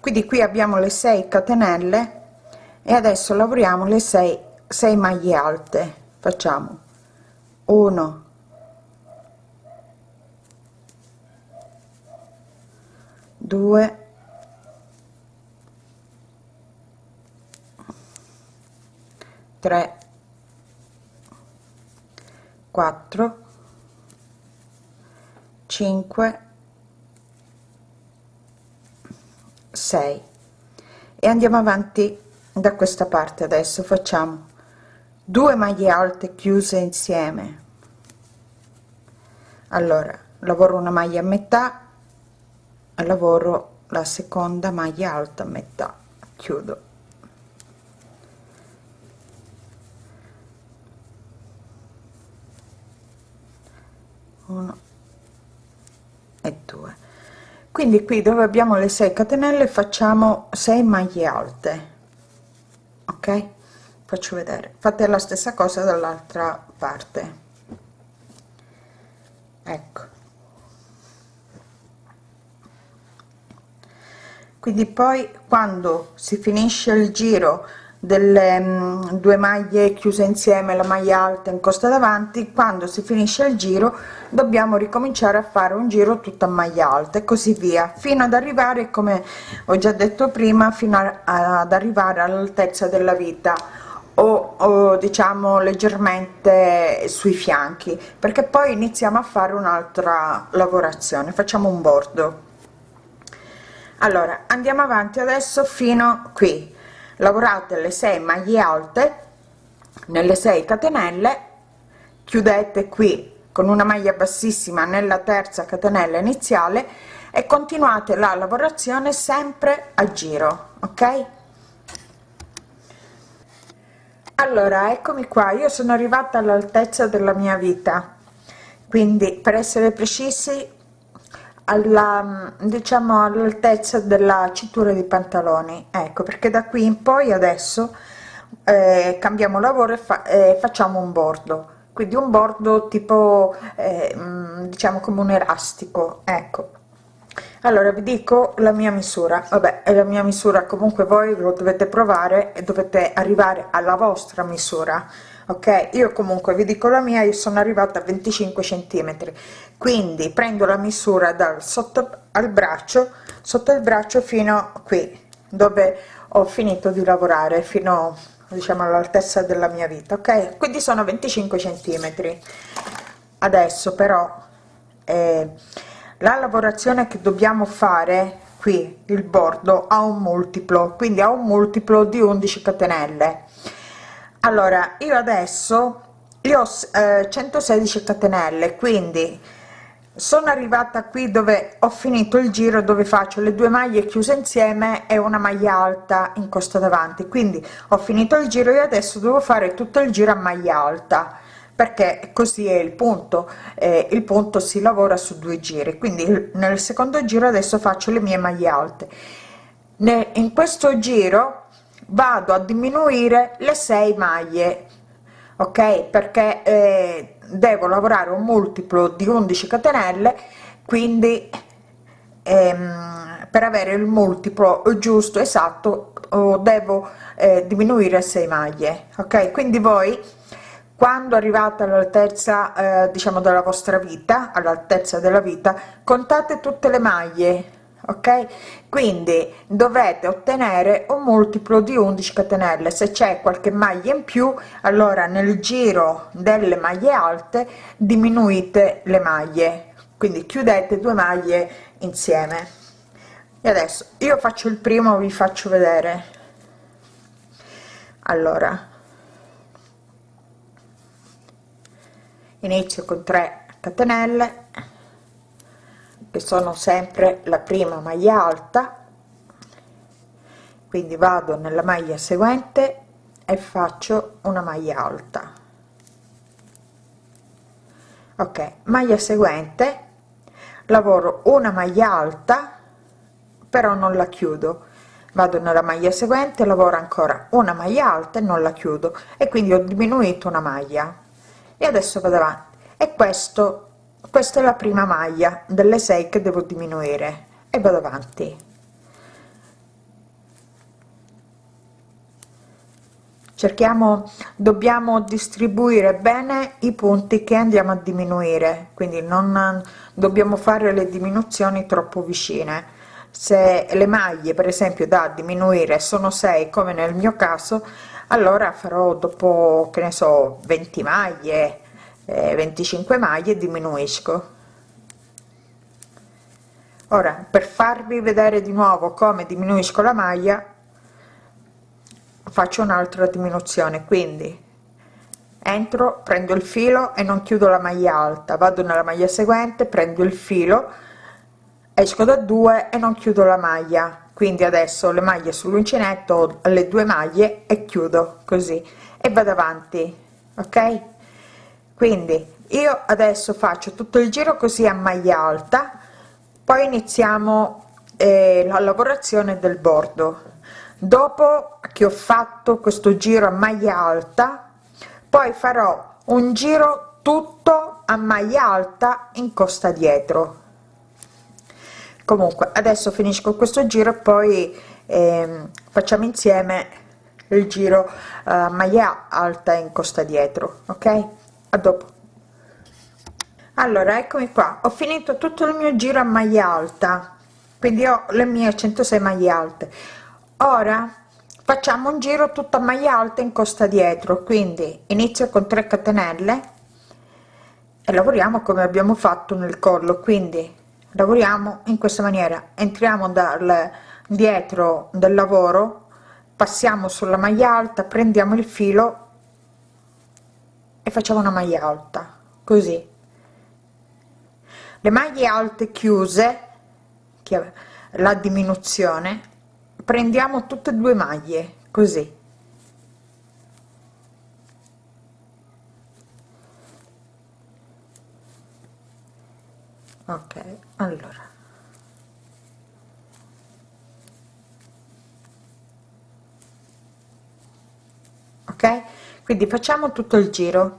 Quindi qui abbiamo le 6 catenelle e adesso lavoriamo le 6 6 maglie alte. Facciamo 1 2 3 4 5 6 e andiamo avanti da questa parte adesso. Facciamo 2 maglie alte chiuse insieme. Allora lavoro una maglia a metà lavoro la seconda maglia alta a metà. Chiudo uno e due. Quindi qui dove abbiamo le 6 catenelle facciamo 6 maglie alte ok? Faccio vedere. Fate la stessa cosa dall'altra parte. Ecco. Quindi poi quando si finisce il giro delle mh, mm, due maglie chiuse insieme la maglia alta in costa davanti. Quando si finisce il giro dobbiamo ricominciare a fare un giro tutta a maglia alta e così via fino ad arrivare come ho già detto prima fino a, ad arrivare all'altezza della vita o, o diciamo leggermente sui fianchi perché poi iniziamo a fare un'altra lavorazione. Facciamo un bordo. Allora andiamo avanti adesso fino qui lavorate le 6 maglie alte nelle 6 catenelle chiudete qui con una maglia bassissima nella terza catenella iniziale e continuate la lavorazione sempre a giro ok? Allora eccomi qua. Io sono arrivata all'altezza della mia vita. Quindi per essere precisi alla diciamo all'altezza della cintura di pantaloni. Ecco perché da qui in poi adesso eh, cambiamo lavoro e fa, eh, facciamo un bordo. Quindi un bordo tipo eh, diciamo come un elastico ecco. Allora vi dico la mia misura. Vabbè è la mia misura. Comunque voi lo dovete provare e dovete arrivare alla vostra misura ok io comunque vi dico la mia io sono arrivata a 25 centimetri. Quindi prendo la misura dal sotto al braccio sotto il braccio fino qui dove ho finito di lavorare fino diciamo all'altezza della mia vita ok? Quindi sono 25 centimetri. Adesso però eh, la lavorazione che dobbiamo fare qui il bordo ha un multiplo quindi ha un multiplo di 11 catenelle allora io adesso io ho eh, 116 catenelle quindi sono arrivata qui dove ho finito il giro dove faccio le due maglie chiuse insieme e una maglia alta in costa davanti. Quindi ho finito il giro e adesso devo fare tutto il giro a maglia alta perché così è il punto eh, il punto si lavora su due giri. Quindi nel secondo giro adesso faccio le mie maglie alte. In questo giro vado a diminuire le 6 maglie ok? Perché eh, devo lavorare un multiplo di 11 catenelle quindi ehm, per avere il multiplo giusto esatto devo eh, diminuire 6 maglie ok? Quindi voi quando arrivate all'altezza eh, diciamo della vostra vita all'altezza della vita contate tutte le maglie ok? Quindi dovete ottenere un multiplo di 11 catenelle. Se c'è qualche maglia in più allora nel giro delle maglie alte diminuite le maglie. Quindi chiudete due maglie insieme. E adesso io faccio il primo vi faccio vedere. Allora. Inizio con 3 catenelle che sono sempre la prima maglia alta quindi vado nella maglia seguente e faccio una maglia alta. Ok maglia seguente lavoro una maglia alta però non la chiudo. Vado nella maglia seguente lavoro ancora una maglia alta e non la chiudo e quindi ho diminuito una maglia. E adesso vado avanti. E questo questa è la prima maglia. Delle 6 che devo diminuire. E vado avanti. Cerchiamo dobbiamo distribuire bene i punti che andiamo a diminuire. Quindi non dobbiamo fare le diminuzioni troppo vicine. Se le maglie per esempio da diminuire sono 6 come nel mio caso allora farò dopo che ne so 20 maglie eh, 25 maglie diminuisco. Ora per farvi vedere di nuovo come diminuisco la maglia faccio un'altra diminuzione. Quindi entro prendo il filo e non chiudo la maglia alta. Vado nella maglia seguente prendo il filo esco da due e non chiudo la maglia. Quindi adesso le maglie sull'uncinetto le due maglie e chiudo così. E vado avanti ok quindi io adesso faccio tutto il giro così a maglia alta poi iniziamo eh, la lavorazione del bordo. Dopo che ho fatto questo giro a maglia alta poi farò un giro tutto a maglia alta in costa dietro. Comunque adesso finisco questo giro poi eh, facciamo insieme il giro uh, maglia alta in costa dietro ok a dopo. Allora eccomi qua. Ho finito tutto il mio giro a maglia alta. Quindi ho le mie 106 maglie alte. Ora facciamo un giro tutta maglia alta in costa dietro. Quindi inizio con 3 catenelle e lavoriamo come abbiamo fatto nel collo. Quindi lavoriamo in questa maniera. Entriamo dal dietro del lavoro passiamo sulla maglia alta prendiamo il filo e facciamo una maglia alta così. Le maglie alte chiuse che la diminuzione prendiamo tutte e due maglie così. Ok allora. Ok quindi facciamo tutto il giro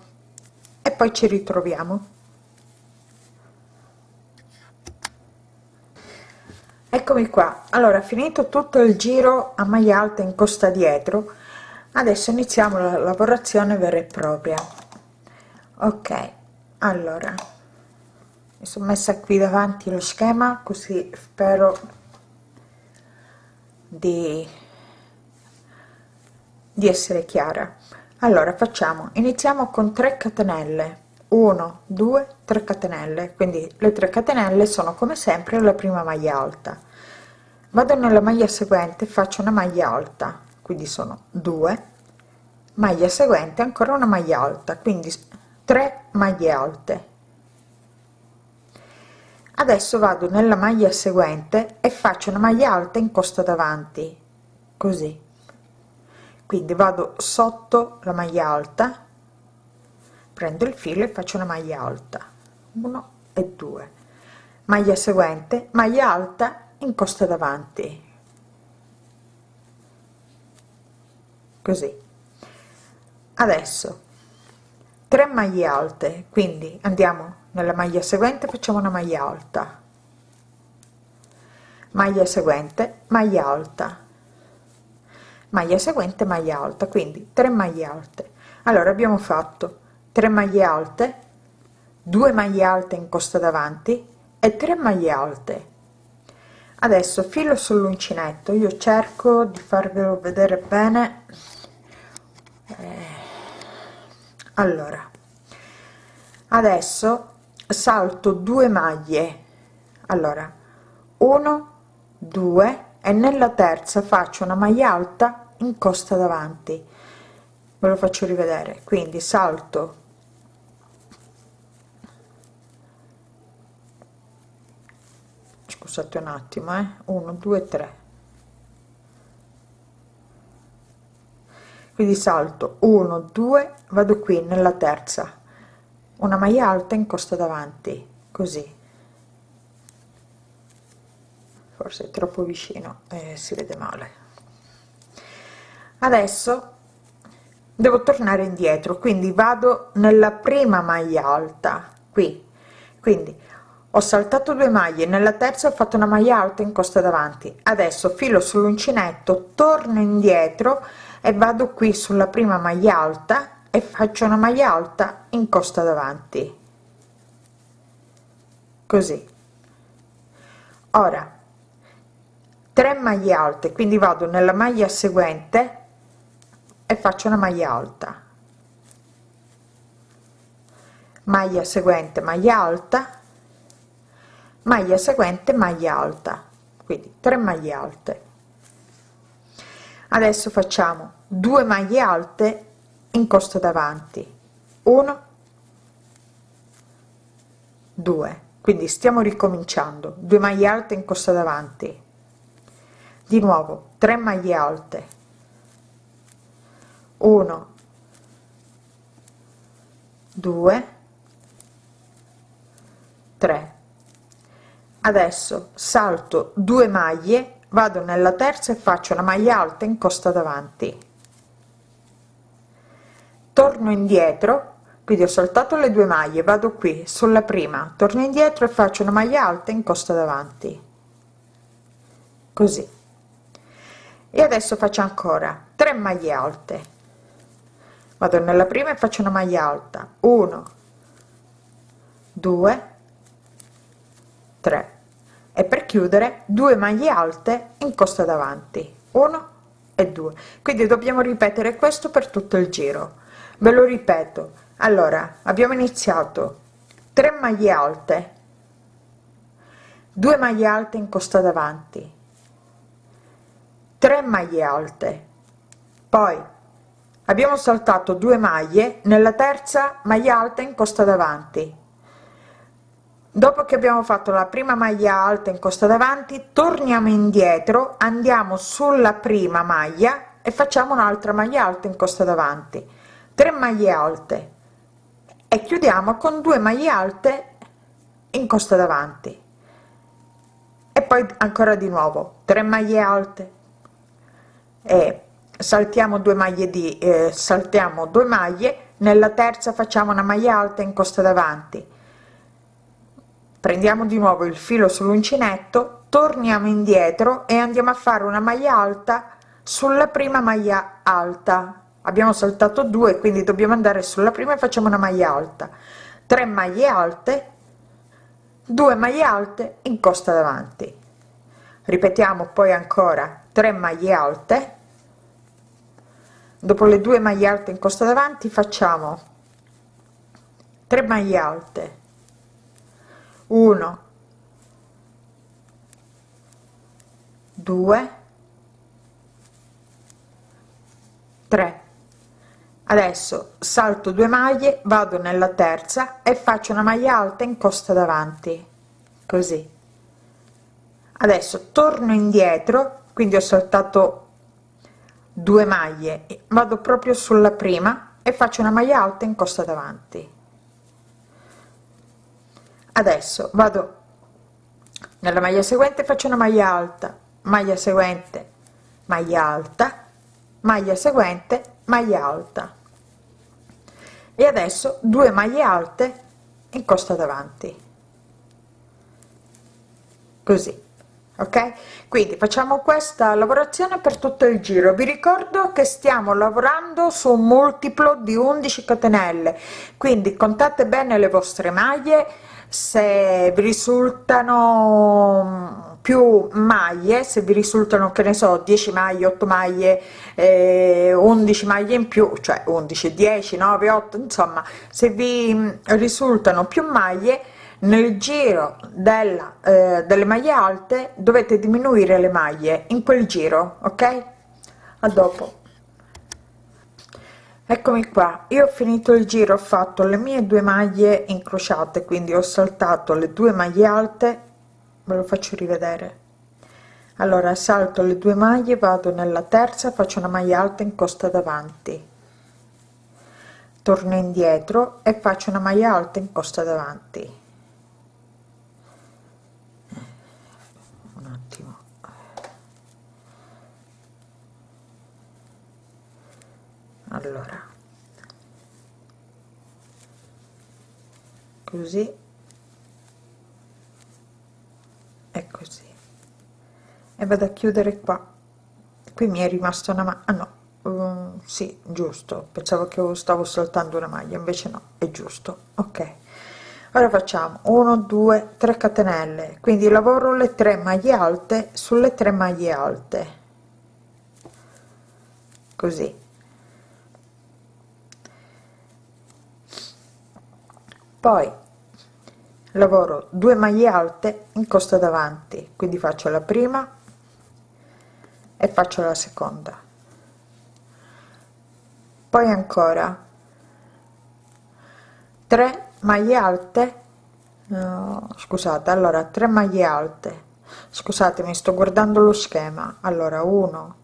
e poi ci ritroviamo. Eccomi qua. Allora finito tutto il giro a maglia alta in costa dietro adesso iniziamo la lavorazione vera e propria. Ok allora mi sono messa qui davanti lo schema così spero di, di essere chiara allora facciamo iniziamo con 3 catenelle. 1 2 3 catenelle. Quindi le 3 catenelle sono come sempre la prima maglia alta. Vado nella maglia seguente faccio una maglia alta. Quindi sono 2 maglia seguente ancora una maglia alta. Quindi 3 maglie alte. Adesso vado nella maglia seguente e faccio una maglia alta in costa davanti. Così quindi vado sotto la maglia alta prendo il filo e faccio una maglia alta. 1 e 2 maglia seguente maglia alta in costa davanti. Così. Adesso 3 maglie alte. Quindi andiamo nella maglia seguente facciamo una maglia alta. Maglia seguente maglia alta maglia seguente maglia alta quindi 3 maglie alte. Allora abbiamo fatto 3 maglie alte 2 maglie alte in costa davanti e 3 maglie alte. Adesso filo sull'uncinetto io cerco di farvelo vedere bene. Eh, allora adesso salto 2 maglie. Allora 1 2 e nella terza faccio una maglia alta in costa davanti. Ve lo faccio rivedere. Quindi salto. Scusate un attimo eh. 1 2 3 quindi salto. 1 2 vado qui nella terza. Una maglia alta in costa davanti. Così forse è troppo vicino e si vede male. Adesso devo tornare indietro quindi vado nella prima maglia alta qui. Quindi ho saltato due maglie nella terza ho fatto una maglia alta in costa davanti. Adesso filo sull'uncinetto torno indietro e vado qui sulla prima maglia alta e faccio una maglia alta in costa davanti. Così. Ora 3 maglie alte quindi vado nella maglia seguente e faccio una maglia alta. Maglia seguente maglia alta. Maglia seguente maglia alta. Quindi 3 maglie alte. Adesso facciamo 2 maglie alte in costa davanti. 1 2 quindi stiamo ricominciando. 2 maglie alte in costa davanti di nuovo 3 maglie alte. 1 2 3 adesso salto 2 maglie vado nella terza e faccio una maglia alta in costa davanti. Torno indietro quindi ho saltato le due maglie vado qui sulla prima torno indietro e faccio una maglia alta in costa davanti. Così e adesso faccio ancora 3 maglie alte. Vado nella prima e faccio una maglia alta. 1 2 3 e per chiudere 2 maglie alte in costa davanti. 1 e 2 quindi dobbiamo ripetere questo per tutto il giro. Ve lo ripeto. Allora abbiamo iniziato. 3 maglie alte. 2 maglie alte in costa davanti 3 maglie alte. Poi abbiamo saltato 2 maglie nella terza maglia alta in costa davanti. Dopo che abbiamo fatto la prima maglia alta in costa davanti torniamo indietro andiamo sulla prima maglia e facciamo un'altra maglia alta in costa davanti. 3 maglie alte. E chiudiamo con 2 maglie alte in costa davanti. E poi ancora di nuovo 3 maglie alte e saltiamo due maglie di eh, saltiamo due maglie. Nella terza facciamo una maglia alta in costa davanti. Prendiamo di nuovo il filo sull'uncinetto torniamo indietro e andiamo a fare una maglia alta sulla prima maglia alta. Abbiamo saltato due quindi dobbiamo andare sulla prima e facciamo una maglia alta. 3 maglie alte 2 maglie alte in costa davanti. Ripetiamo poi ancora 3 maglie alte. Dopo le due maglie alte in costa davanti facciamo 3 maglie alte. 1 2 3 adesso salto 2 maglie vado nella terza e faccio una maglia alta in costa davanti. Così. Adesso torno indietro quindi ho saltato 2 maglie. Vado proprio sulla prima e faccio una maglia alta in costa davanti. Adesso vado nella maglia seguente faccio una maglia alta maglia seguente maglia alta maglia seguente maglia alta. E adesso due maglie alte in costa davanti. Così ok? Quindi facciamo questa lavorazione per tutto il giro. Vi ricordo che stiamo lavorando su un multiplo di 11 catenelle. Quindi contate bene le vostre maglie. Se vi risultano più maglie se vi risultano che ne so 10 maglie 8 maglie eh, 11 maglie in più cioè 11 10 9 8 insomma se vi risultano più maglie nel giro della, eh, delle maglie alte dovete diminuire le maglie in quel giro ok? A dopo. Eccomi qua. Io ho finito il giro ho fatto le mie due maglie incrociate quindi ho saltato le due maglie alte. Ve lo faccio rivedere. Allora salto le due maglie vado nella terza faccio una maglia alta in costa davanti. Torno indietro e faccio una maglia alta in costa davanti un attimo allora. Così. E così. E vado a chiudere qua. Qui mi è rimasta una ma ah no. Um, sì giusto. Pensavo che stavo saltando una maglia invece no è giusto. Ok. Ora facciamo 1 2 3 catenelle. Quindi lavoro le tre maglie alte sulle tre maglie alte. Così poi lavoro 2 maglie alte in costa davanti quindi faccio la prima e faccio la seconda. Poi ancora 3 maglie alte no, scusate allora 3 maglie alte. Scusate mi sto guardando lo schema. Allora 1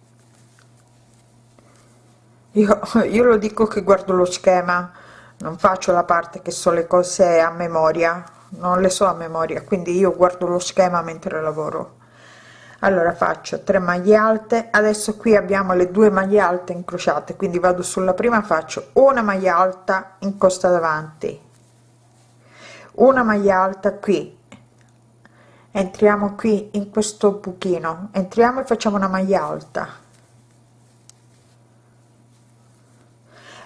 io, io lo dico che guardo lo schema non faccio la parte che so le cose a memoria non le so a memoria quindi io guardo lo schema mentre lavoro. Allora faccio 3 maglie alte adesso qui abbiamo le due maglie alte incrociate quindi vado sulla prima faccio una maglia alta in costa davanti. Una maglia alta qui. Entriamo qui in questo buchino. Entriamo e facciamo una maglia alta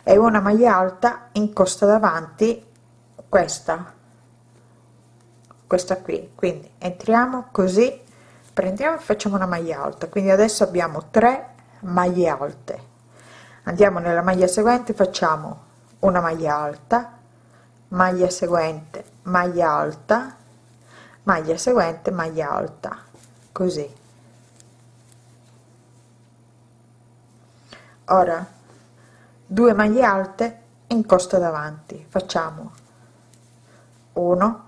e una maglia alta in costa davanti questa. Questa qui. Quindi entriamo così prendiamo e facciamo una maglia alta. Quindi adesso abbiamo 3 maglie alte. Andiamo nella maglia seguente facciamo una maglia alta maglia seguente maglia alta maglia seguente maglia alta. Così. Ora 2 maglie alte in costa davanti. Facciamo 1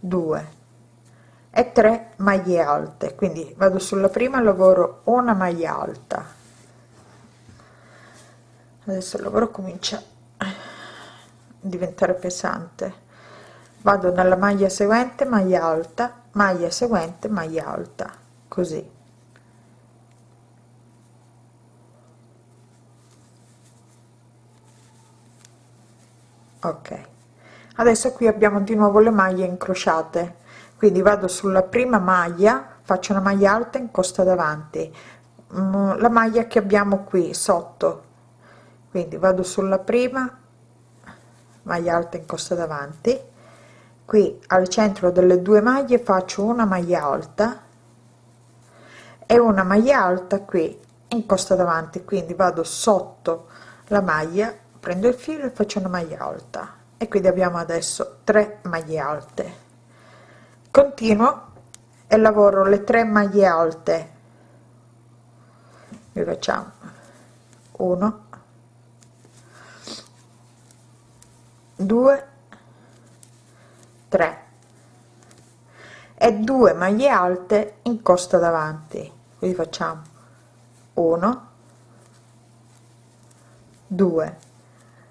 2 e 3 maglie alte. Quindi vado sulla prima lavoro una maglia alta. Adesso il lavoro comincia a diventare pesante. Vado nella maglia seguente maglia alta maglia seguente maglia alta. Così ok. Adesso qui abbiamo di nuovo le maglie incrociate. Quindi vado sulla prima maglia faccio una maglia alta in costa davanti. Mm, la maglia che abbiamo qui sotto. Quindi vado sulla prima maglia alta in costa davanti. Qui al centro delle due maglie faccio una maglia alta e una maglia alta qui in costa davanti. Quindi vado sotto la maglia prendo il filo e faccio una maglia alta. E quindi abbiamo adesso 3 maglie alte. Continuo e lavoro le 3 maglie alte. Vi facciamo 1 2 3 e 2 maglie alte in costa davanti. Quindi facciamo 1 2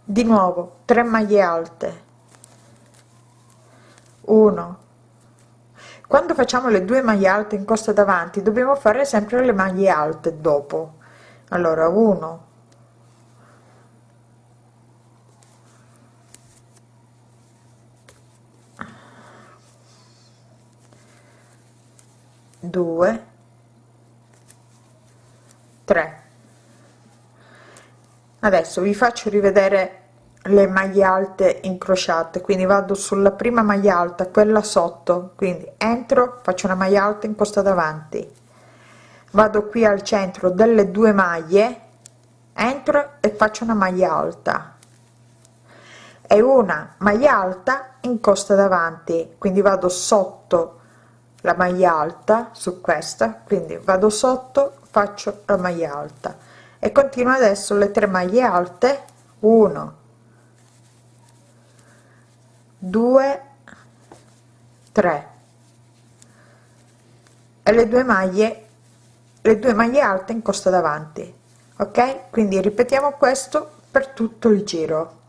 di nuovo 3 maglie alte. 1 quando facciamo le due maglie alte in costa davanti dobbiamo fare sempre le maglie alte dopo. Allora 1 2 3 adesso vi faccio rivedere le maglie alte incrociate quindi vado sulla prima maglia alta quella sotto quindi entro faccio una maglia alta in costa davanti vado qui al centro delle due maglie entro e faccio una maglia alta. E una maglia alta in costa davanti quindi vado sotto la maglia alta su questa quindi vado sotto faccio la maglia alta e continuo adesso le tre maglie alte. 1 2 3 e le due maglie le due maglie alte in costa davanti ok? Quindi ripetiamo questo per tutto il giro.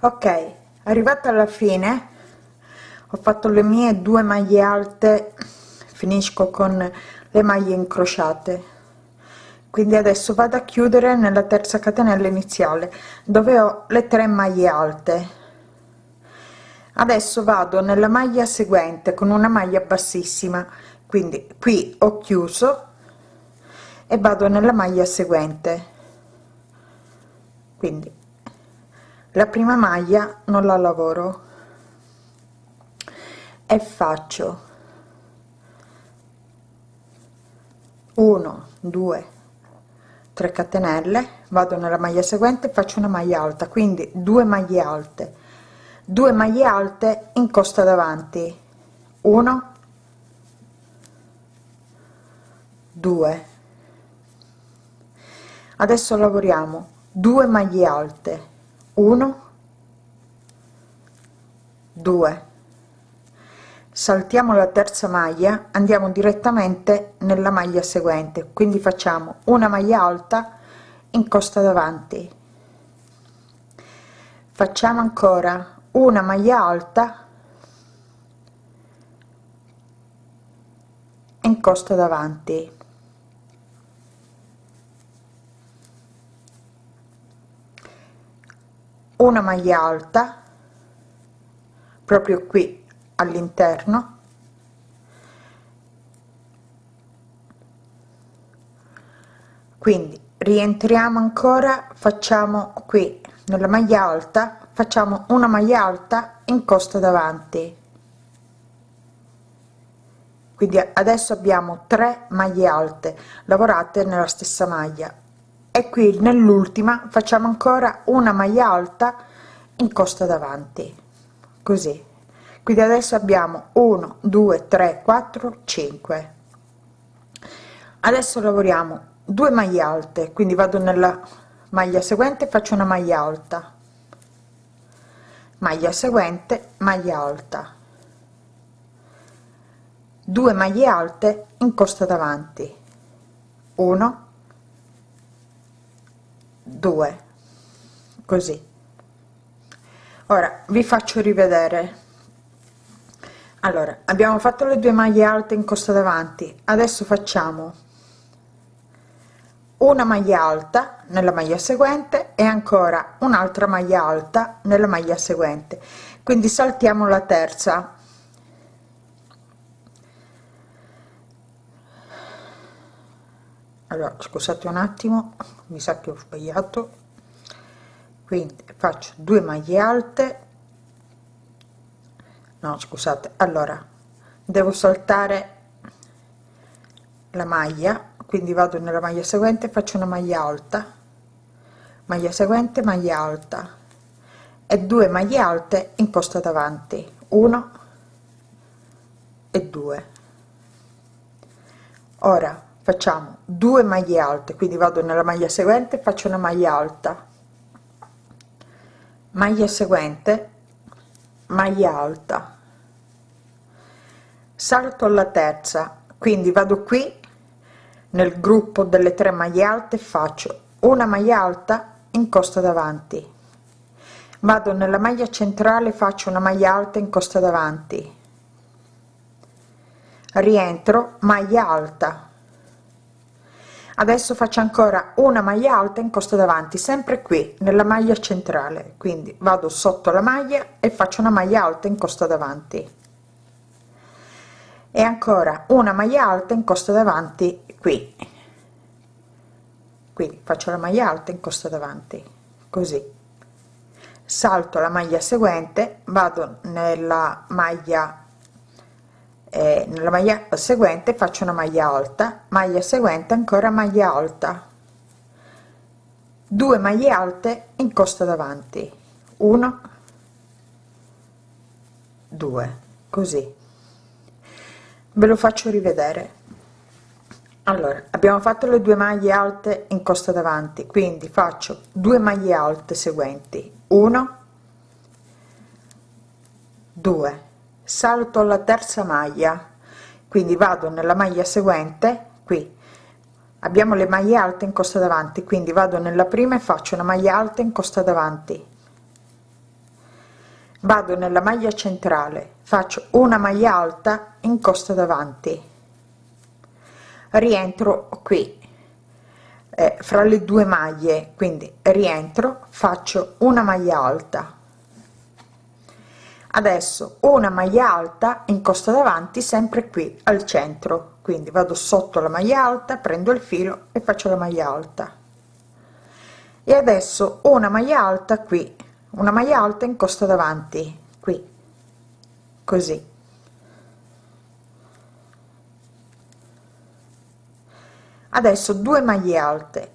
Ok arrivata alla fine ho fatto le mie due maglie alte finisco con le maglie incrociate quindi adesso vado a chiudere nella terza catenella iniziale dove ho le 3 maglie alte. Adesso vado nella maglia seguente con una maglia bassissima. Quindi qui ho chiuso e vado nella maglia seguente. Quindi la prima maglia non la lavoro. E faccio 1 2 3 catenelle vado nella maglia seguente faccio una maglia alta quindi due maglie alte. Due maglie alte in costa davanti. 1 2 adesso lavoriamo. 2 maglie alte. 1 2 saltiamo la terza maglia andiamo direttamente nella maglia seguente. Quindi facciamo una maglia alta in costa davanti. Facciamo ancora una maglia alta in costa davanti. Una maglia alta proprio qui all'interno. Quindi rientriamo ancora facciamo qui nella maglia alta facciamo una maglia alta in costa davanti. Quindi adesso abbiamo 3 maglie alte lavorate nella stessa maglia. E qui nell'ultima facciamo ancora una maglia alta in costa davanti. Così quindi adesso abbiamo 1 2 3 4 5 adesso lavoriamo 2 maglie alte quindi vado nella maglia seguente faccio una maglia alta. Maglia seguente maglia alta. 2 maglie alte in costa davanti. 1 2 così. Ora vi faccio rivedere allora abbiamo fatto le due maglie alte in costa davanti. Adesso facciamo una maglia alta nella maglia seguente e ancora un'altra maglia alta nella maglia seguente. Quindi saltiamo la terza. Allora scusate un attimo mi sa che ho sbagliato. Quindi faccio due maglie alte no scusate. Allora devo saltare la maglia quindi vado nella maglia seguente faccio una maglia alta. Maglia seguente maglia alta. E due maglie alte in posta davanti. 1 e 2 ora facciamo due maglie alte quindi vado nella maglia seguente faccio una maglia alta. Maglia seguente maglia alta salto alla terza. Quindi vado qui nel gruppo delle tre maglie alte faccio una maglia alta in costa davanti. Vado nella maglia centrale faccio una maglia alta in costa davanti. Rientro maglia alta. Adesso faccio ancora una maglia alta in costa davanti sempre qui nella maglia centrale. Quindi vado sotto la maglia e faccio una maglia alta in costa davanti e ancora una maglia alta in costa davanti qui. Quindi faccio la maglia alta in costa davanti così. Salto la maglia seguente vado nella maglia eh, nella maglia seguente faccio una maglia alta maglia seguente ancora maglia alta. Due maglie alte in costa davanti. 1 2 così ve lo faccio rivedere. Allora abbiamo fatto le due maglie alte in costa davanti quindi faccio due maglie alte seguenti. 1 2 salto alla terza maglia quindi vado nella maglia seguente qui. Abbiamo le maglie alte in costa davanti quindi vado nella prima e faccio una maglia alta in costa davanti. Vado nella maglia centrale faccio una maglia alta in costa davanti. Rientro qui eh, fra le due maglie quindi rientro faccio una maglia alta. Adesso una maglia alta in costa davanti sempre qui al centro quindi vado sotto la maglia alta prendo il filo e faccio la maglia alta. E adesso una maglia alta qui una maglia alta in costa davanti così. Adesso due maglie alte.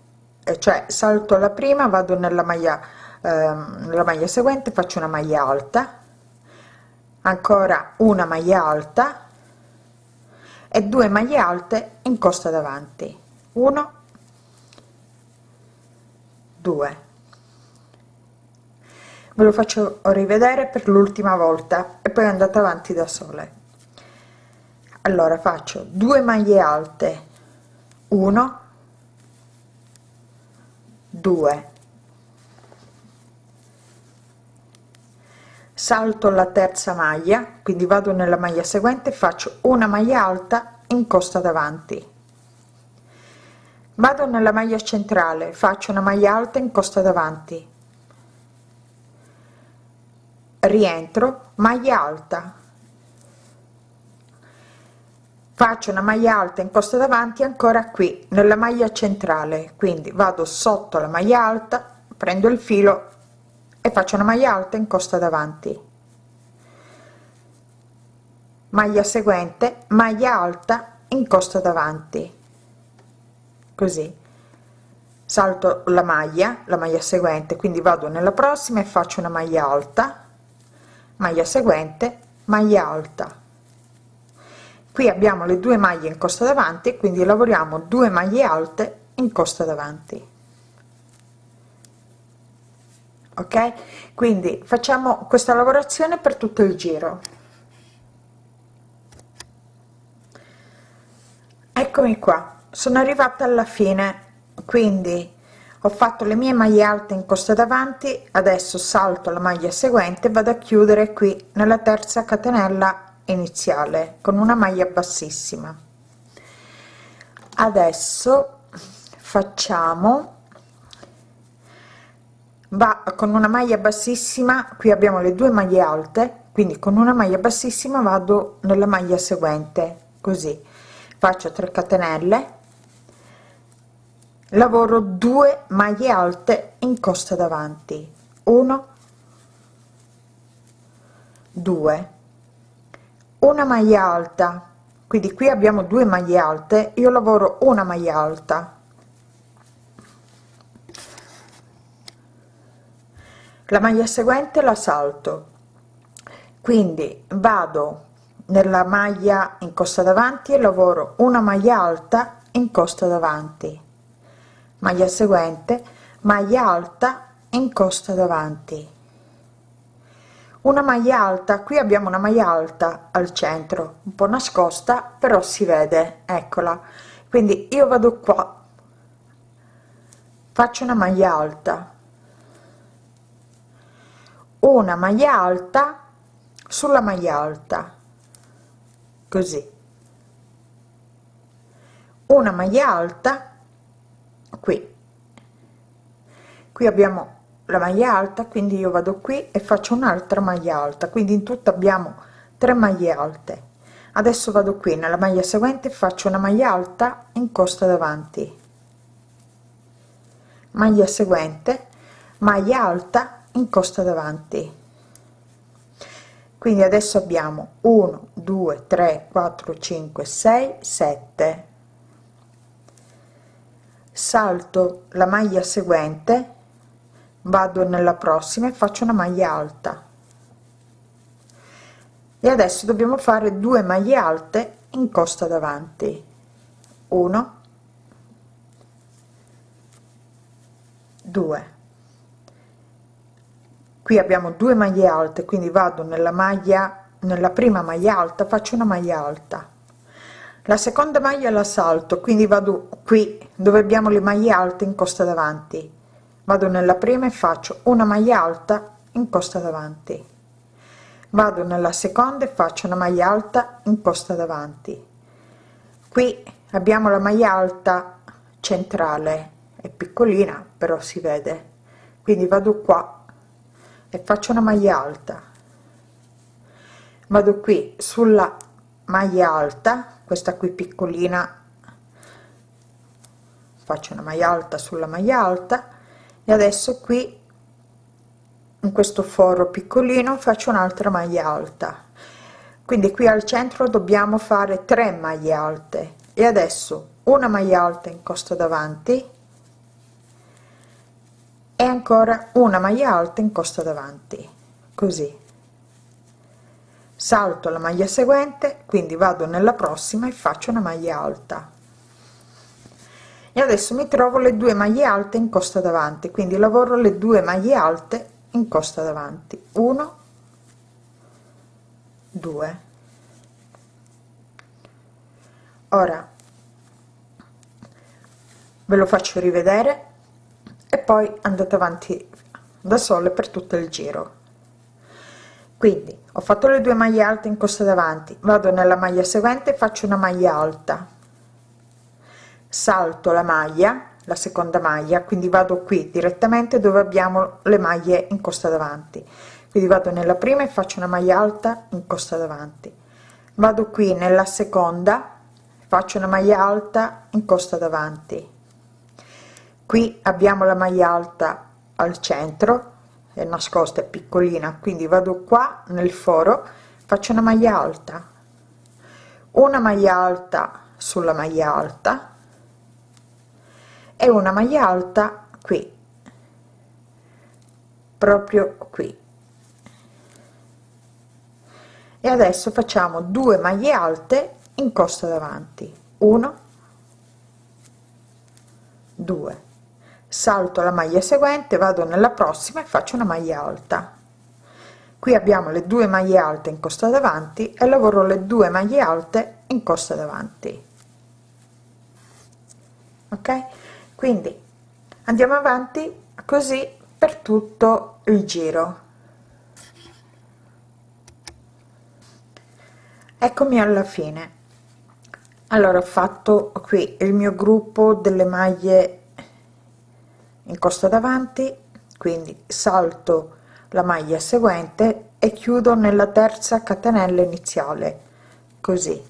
Cioè salto la prima vado nella maglia ehm, nella maglia seguente faccio una maglia alta. Ancora una maglia alta. E due maglie alte in costa davanti. 1 2 ve lo faccio rivedere per l'ultima volta e poi andate avanti da sole. Allora faccio due maglie alte. 1 2 salto la terza maglia quindi vado nella maglia seguente faccio una maglia alta in costa davanti. Vado nella maglia centrale faccio una maglia alta in costa davanti rientro maglia alta. Faccio una maglia alta in costa davanti ancora qui nella maglia centrale. Quindi vado sotto la maglia alta prendo il filo e faccio una maglia alta in costa davanti. Maglia seguente maglia alta in costa davanti. Così. Salto la maglia la maglia seguente quindi vado nella prossima e faccio una maglia alta maglia seguente maglia alta. Qui abbiamo le due maglie in costa davanti quindi lavoriamo 2 maglie alte in costa davanti. Ok? Quindi facciamo questa lavorazione per tutto il giro. Eccomi qua. Sono arrivata alla fine. Quindi ho fatto le mie maglie alte in costa davanti adesso salto la maglia seguente vado a chiudere qui nella terza catenella iniziale con una maglia bassissima. Adesso facciamo va con una maglia bassissima qui abbiamo le due maglie alte quindi con una maglia bassissima vado nella maglia seguente così. Faccio 3 catenelle lavoro 2 maglie alte in costa davanti. 1 2 una maglia alta. Quindi qui abbiamo due maglie alte. Io lavoro una maglia alta. La maglia seguente la salto. Quindi vado nella maglia in costa davanti e lavoro una maglia alta in costa davanti maglia seguente maglia alta in costa davanti. Una maglia alta qui abbiamo una maglia alta al centro un po nascosta però si vede eccola. Quindi io vado qua faccio una maglia alta. Una maglia alta sulla maglia alta così. Una maglia alta qui. Qui abbiamo la maglia alta quindi io vado qui e faccio un'altra maglia alta. Quindi in tutto abbiamo 3 maglie alte. Adesso vado qui nella maglia seguente faccio una maglia alta in costa davanti. Maglia seguente maglia alta in costa davanti. Quindi adesso abbiamo 1 2 3 4 5 6 7 salto la maglia seguente vado nella prossima e faccio una maglia alta. E adesso dobbiamo fare due maglie alte in costa davanti. 1 2 qui abbiamo due maglie alte quindi vado nella maglia nella prima maglia alta faccio una maglia alta la seconda maglia la salto quindi vado qui dove abbiamo le maglie alte in costa davanti. Vado nella prima e faccio una maglia alta in costa davanti. Vado nella seconda e faccio una maglia alta in costa davanti. Qui abbiamo la maglia alta centrale è piccolina però si vede. Quindi vado qua e faccio una maglia alta. Vado qui sulla maglia alta questa qui piccolina. Faccio una maglia alta sulla maglia alta. E adesso qui in questo foro piccolino faccio un'altra maglia alta. Quindi qui al centro dobbiamo fare 3 maglie alte. E adesso una maglia alta in costa davanti. E ancora una maglia alta in costa davanti. Così salto la maglia seguente quindi vado nella prossima e faccio una maglia alta. E adesso mi trovo le due maglie alte in costa davanti quindi lavoro le due maglie alte in costa davanti. 1 2 ora ve lo faccio rivedere e poi andate avanti da sole per tutto il giro. Quindi ho fatto le due maglie alte in costa davanti. Vado nella maglia seguente faccio una maglia alta. Salto la maglia la seconda maglia quindi vado qui direttamente dove abbiamo le maglie in costa davanti. Quindi vado nella prima e faccio una maglia alta in costa davanti. Vado qui nella seconda faccio una maglia alta in costa davanti. Qui abbiamo la maglia alta al centro è nascosta è piccolina quindi vado qua nel foro faccio una maglia alta. Una maglia alta sulla maglia alta e una maglia alta qui proprio qui. E adesso facciamo due maglie alte in costa davanti. 1 2 salto la maglia seguente vado nella prossima e faccio una maglia alta. Qui abbiamo le due maglie alte in costa davanti e lavoro le due maglie alte in costa davanti. Ok? Quindi andiamo avanti così per tutto il giro. Eccomi alla fine. Allora ho fatto qui il mio gruppo delle maglie in costa davanti quindi salto la maglia seguente e chiudo nella terza catenella iniziale così.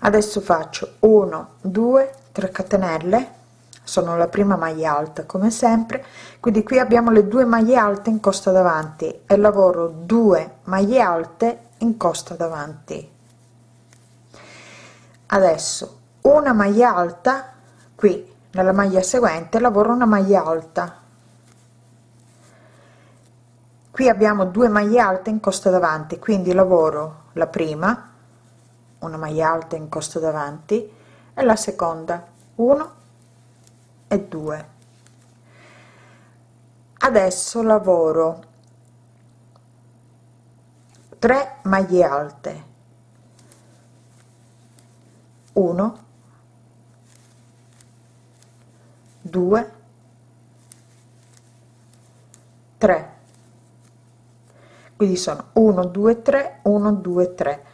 Adesso faccio 1 2 3 catenelle sono la prima maglia alta come sempre. Quindi qui abbiamo le due maglie alte in costa davanti e lavoro 2 maglie alte in costa davanti. Adesso una maglia alta qui nella maglia seguente lavoro una maglia alta. Qui abbiamo due maglie alte in costa davanti quindi lavoro la prima una maglia alta in costa davanti e la seconda 1 e 2 adesso lavoro 3 maglie alte. 1 2 3 quindi sono 1 2 3 1 2 3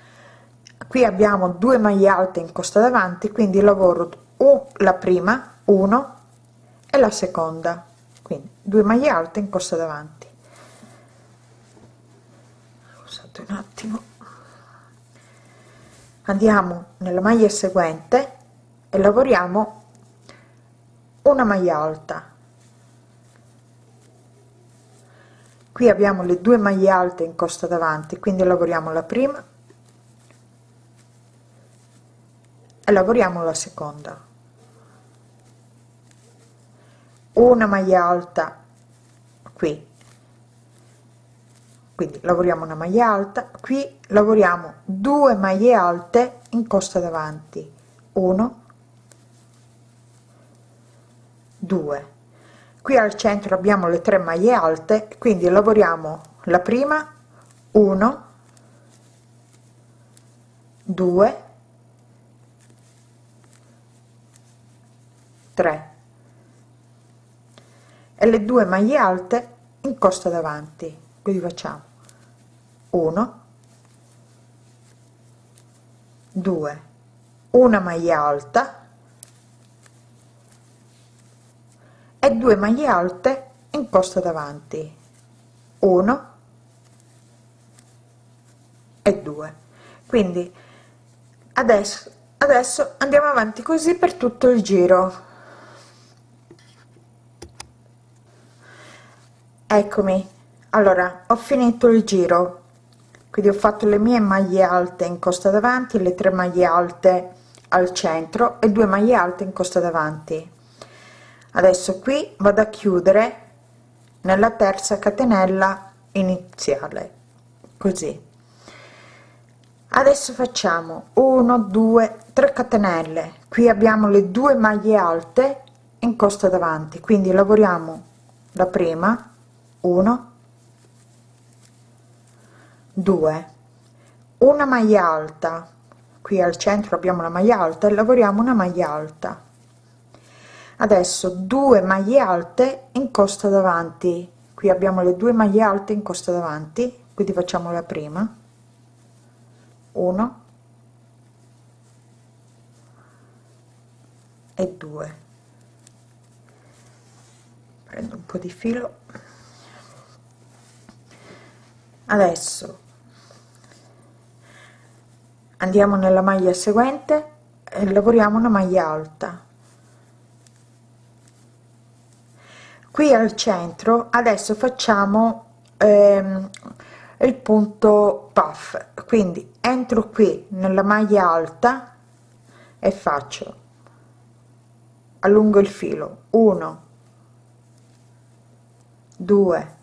qui abbiamo due maglie alte in costa davanti quindi lavoro o la prima 1 e la seconda. Quindi due maglie alte in costa davanti. Scusate un attimo. Andiamo nella maglia seguente e lavoriamo una maglia alta. Qui abbiamo le due maglie alte in costa davanti quindi lavoriamo la prima e lavoriamo la seconda. Una maglia alta qui. Quindi lavoriamo una maglia alta. Qui lavoriamo due maglie alte in costa davanti. 1 2 qui al centro abbiamo le tre maglie alte quindi lavoriamo la prima 1 2 3 e le due maglie alte in costa davanti. Quindi facciamo 1 2 una maglia alta e 2 maglie alte in costa davanti. 1 e 2 quindi adesso adesso andiamo avanti così per tutto il giro. Eccomi. Allora ho finito il giro. Quindi ho fatto le mie maglie alte in costa davanti le tre maglie alte al centro e due maglie alte in costa davanti adesso qui vado a chiudere nella terza catenella iniziale così. Adesso facciamo 1 2 3 catenelle. Qui abbiamo le due maglie alte in costa davanti quindi lavoriamo la prima 1 2 una maglia alta qui al centro abbiamo la maglia alta e lavoriamo una maglia alta adesso due maglie alte in costa davanti. Qui abbiamo le due maglie alte in costa davanti quindi facciamo la prima. 1 e 2 prendo un po di filo. Adesso andiamo nella maglia seguente e lavoriamo una maglia alta qui al centro adesso facciamo ehm, il punto puff. Quindi entro qui nella maglia alta e faccio allungo il filo. 1 2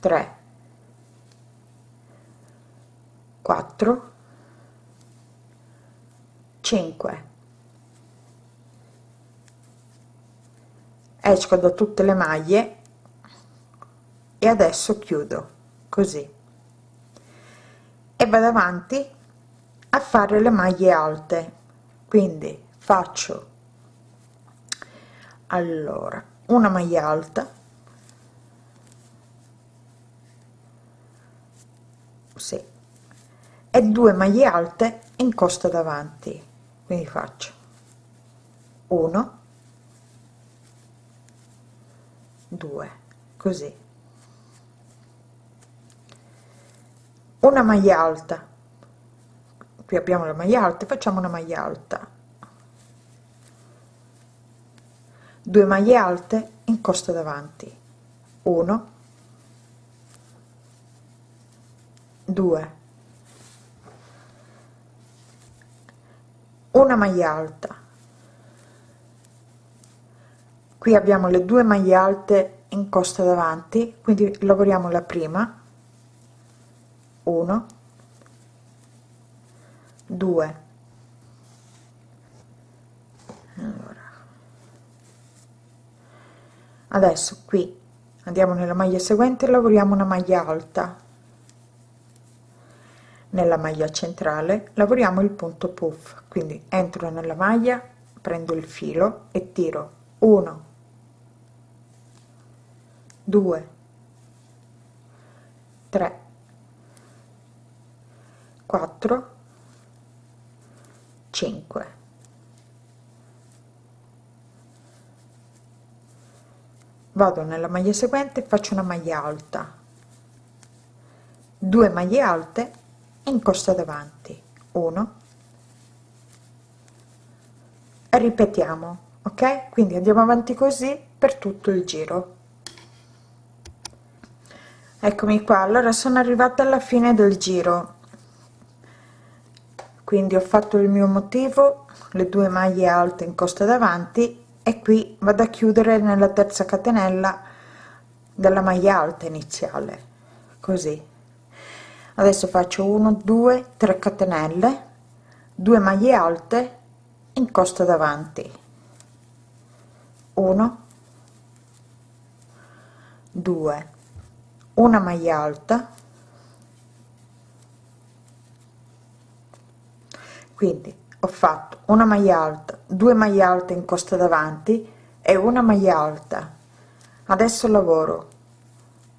3 4 5 esco da tutte le maglie e adesso chiudo così. E vado avanti a fare le maglie alte. Quindi faccio allora una maglia alta. Sì. E due maglie alte in costa davanti. Quindi faccio 1 2 così. Una maglia alta. Qui abbiamo la maglia alta facciamo una maglia alta. Due maglie alte in costa davanti. 1 2 una maglia alta qui abbiamo le due maglie alte in costa davanti quindi lavoriamo la prima 1 2 allora. adesso qui andiamo nella maglia seguente lavoriamo una maglia alta nella maglia centrale lavoriamo il punto puff quindi entro nella maglia prendo il filo e tiro 1 2 3 4 5 vado nella maglia seguente faccio una maglia alta. 2 maglie alte in costa davanti. 1 ripetiamo ok? Quindi andiamo avanti così per tutto il giro eccomi qua. Allora sono arrivata alla fine del giro. Quindi ho fatto il mio motivo le due maglie alte in costa davanti e qui vado a chiudere nella terza catenella della maglia alta iniziale. Così. Adesso faccio 1 2 3 catenelle 2 maglie alte in costa davanti. 1 2 una maglia alta. Quindi ho fatto una maglia alta 2 maglie alte in costa davanti e una maglia alta. Adesso lavoro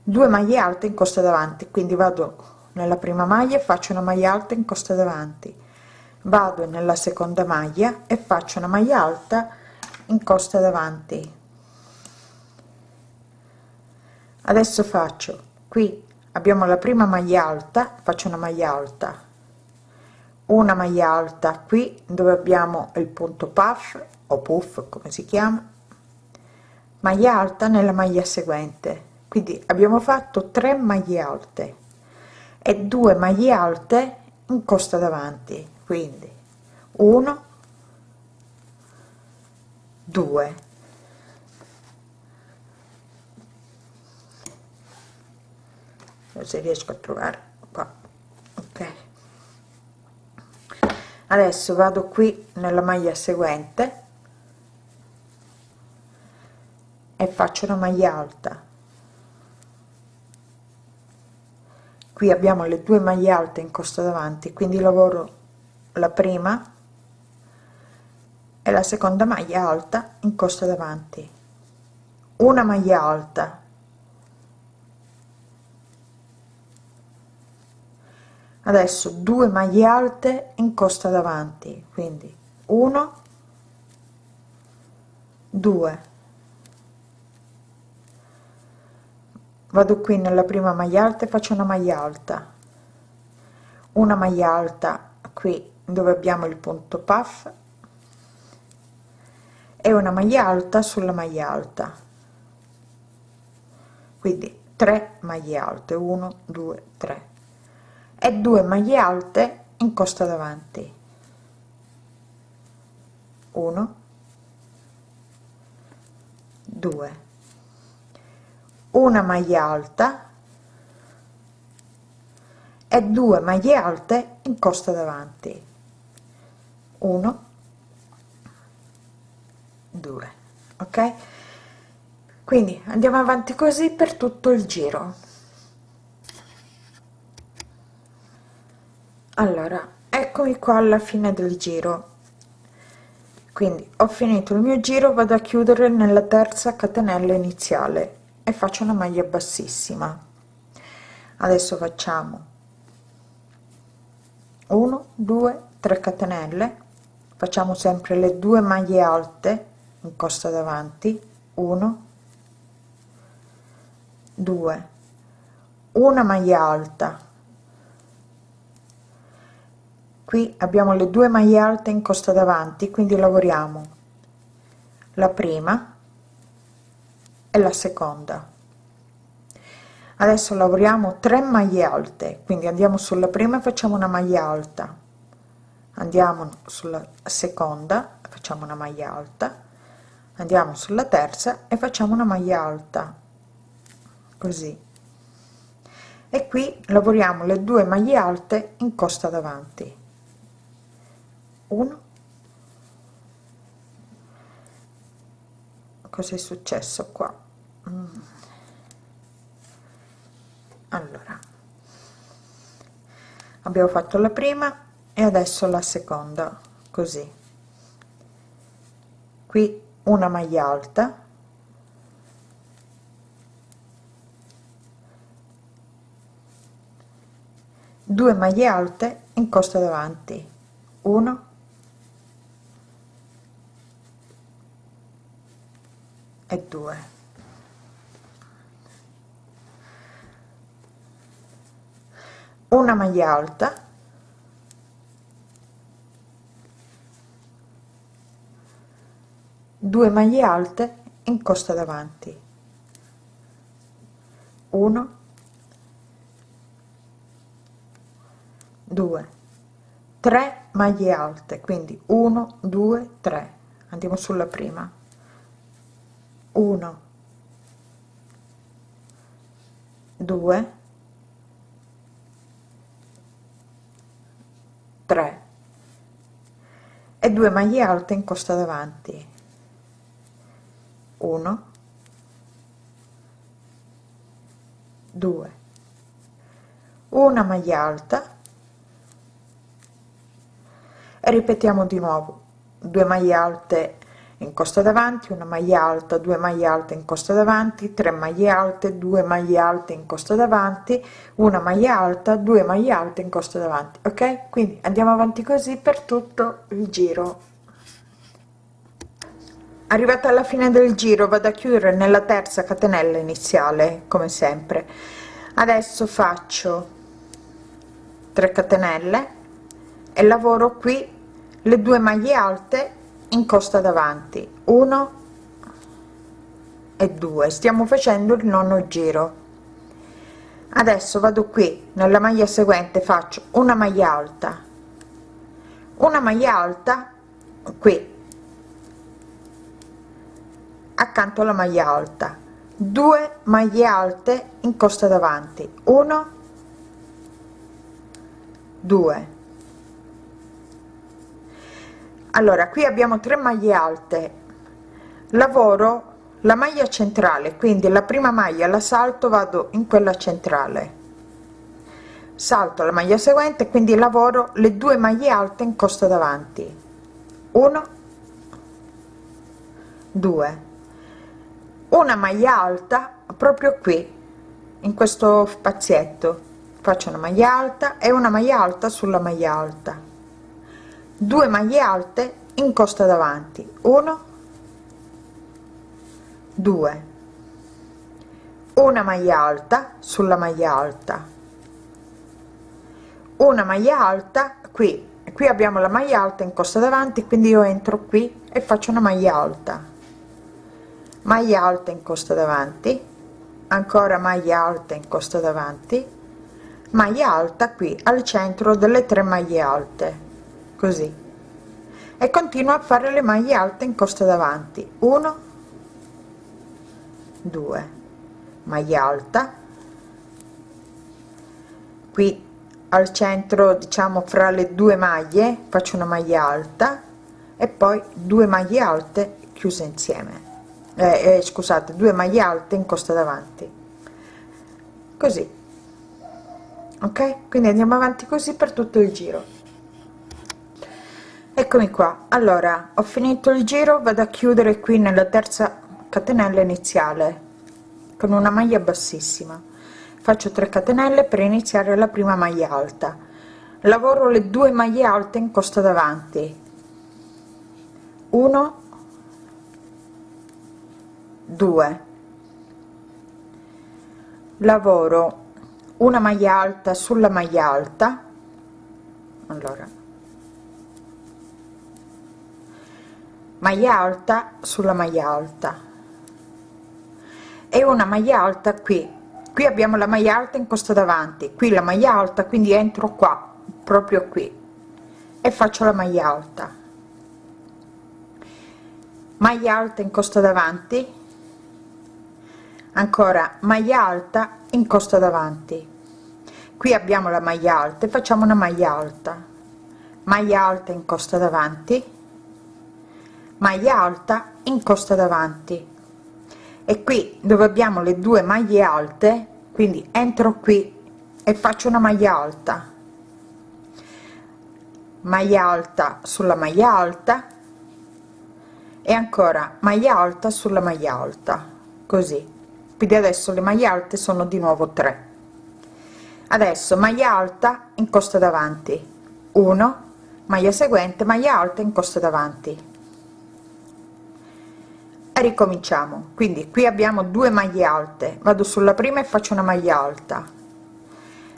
2 maglie alte in costa davanti quindi vado nella prima maglia faccio una maglia alta in costa davanti. Vado nella seconda maglia e faccio una maglia alta in costa davanti adesso faccio. Qui abbiamo la prima maglia alta faccio una maglia alta. Una maglia alta qui dove abbiamo il punto puff o puff come si chiama. Maglia alta nella maglia seguente. Quindi abbiamo fatto 3 maglie alte e 2 maglie alte in costa davanti. Quindi 1 2 se riesco a trovare qua ok. Adesso vado qui nella maglia seguente e faccio una maglia alta. Qui abbiamo le due maglie alte in costa davanti quindi lavoro la prima e la seconda maglia alta in costa davanti. Una maglia alta adesso due maglie alte in costa davanti quindi 1 2 vado qui nella prima maglia alta e faccio una maglia alta. Una maglia alta qui dove abbiamo il punto puff e una maglia alta sulla maglia alta. Quindi 3 maglie alte 1 2 3 e 2 maglie alte in costa davanti. 1 2 una maglia alta e due maglie alte in costa davanti. 1 2 ok? Quindi andiamo avanti così per tutto il giro allora eccomi qua alla fine del giro. Quindi ho finito il mio giro vado a chiudere nella terza catenella iniziale e faccio una maglia bassissima. Adesso facciamo 1 2 3 catenelle. Facciamo sempre le due maglie alte in costa davanti. 1 2 una maglia alta qui abbiamo le due maglie alte in costa davanti quindi lavoriamo. La prima e la seconda. Adesso lavoriamo 3 maglie alte quindi andiamo sulla prima e facciamo una maglia alta andiamo sulla seconda facciamo una maglia alta andiamo sulla terza e facciamo una maglia alta così. E qui lavoriamo le due maglie alte in costa davanti 1 cosa è successo qua? Mm. allora. Abbiamo fatto la prima e adesso la seconda così. Qui una maglia alta. Due maglie alte in costa davanti. 1 e 2 una maglia alta. Due maglie alte in costa davanti. 1 2 3 maglie alte quindi 1 2 3 andiamo sulla prima 1 2 3 e 2 maglie alte in costa davanti. 1 2 una maglia alta. E ripetiamo di nuovo. 2 maglie alte in costa davanti una maglia alta 2 maglie alte in costa davanti 3 maglie alte 2 maglie alte in costa davanti una maglia alta 2 maglie alte in costa davanti ok? Quindi andiamo avanti così per tutto il giro. Arrivata alla fine del giro vado a chiudere nella terza catenella iniziale come sempre. Adesso faccio 3 catenelle e lavoro qui le due maglie alte in costa davanti. 1 e 2 stiamo facendo il nono giro. Adesso vado qui nella maglia seguente faccio una maglia alta. Una maglia alta qui. Accanto alla maglia alta. 2 maglie alte in costa davanti. 1 2 allora qui abbiamo 3 maglie alte. Lavoro la maglia centrale quindi la prima maglia la salto vado in quella centrale. Salto la maglia seguente quindi lavoro le due maglie alte in costa davanti. 1 2 una maglia alta proprio qui in questo spazietto. Faccio una maglia alta e una maglia alta sulla maglia alta 2 maglie alte in costa davanti. 1 2 una maglia alta sulla maglia alta. Una maglia alta qui. Qui abbiamo la maglia alta in costa davanti quindi io entro qui e faccio una maglia alta. Maglia alta in costa davanti. Ancora maglia alta in costa davanti. Maglia alta qui al centro delle tre maglie alte così. E continuo a fare le maglie alte in costa davanti. 1 2 maglia alta. Qui al centro diciamo fra le due maglie faccio una maglia alta e poi due maglie alte chiuse insieme. Eh, eh, scusate due maglie alte in costa davanti. Così. Ok? Quindi andiamo avanti così per tutto il giro eccomi qua. Allora ho finito il giro vado a chiudere qui nella terza catenella iniziale con una maglia bassissima. Faccio 3 catenelle per iniziare la prima maglia alta. Lavoro le due maglie alte in costa davanti. 1 2 lavoro una maglia alta sulla maglia alta. Allora maglia alta sulla maglia alta. E una maglia alta qui. Qui abbiamo la maglia alta in costa davanti qui la maglia alta quindi entro qua proprio qui. E faccio la maglia alta. Maglia alta in costa davanti. Ancora maglia alta in costa davanti. Qui abbiamo la maglia alta e facciamo una maglia alta. Maglia alta in costa davanti maglia alta in costa davanti. E qui dove abbiamo le due maglie alte quindi entro qui e faccio una maglia alta. Maglia alta sulla maglia alta e ancora maglia alta sulla maglia alta così. Quindi adesso le maglie alte sono di nuovo 3 adesso maglia alta in costa davanti 1 maglia seguente maglia alta in costa davanti ricominciamo. Quindi qui abbiamo due maglie alte. Vado sulla prima e faccio una maglia alta.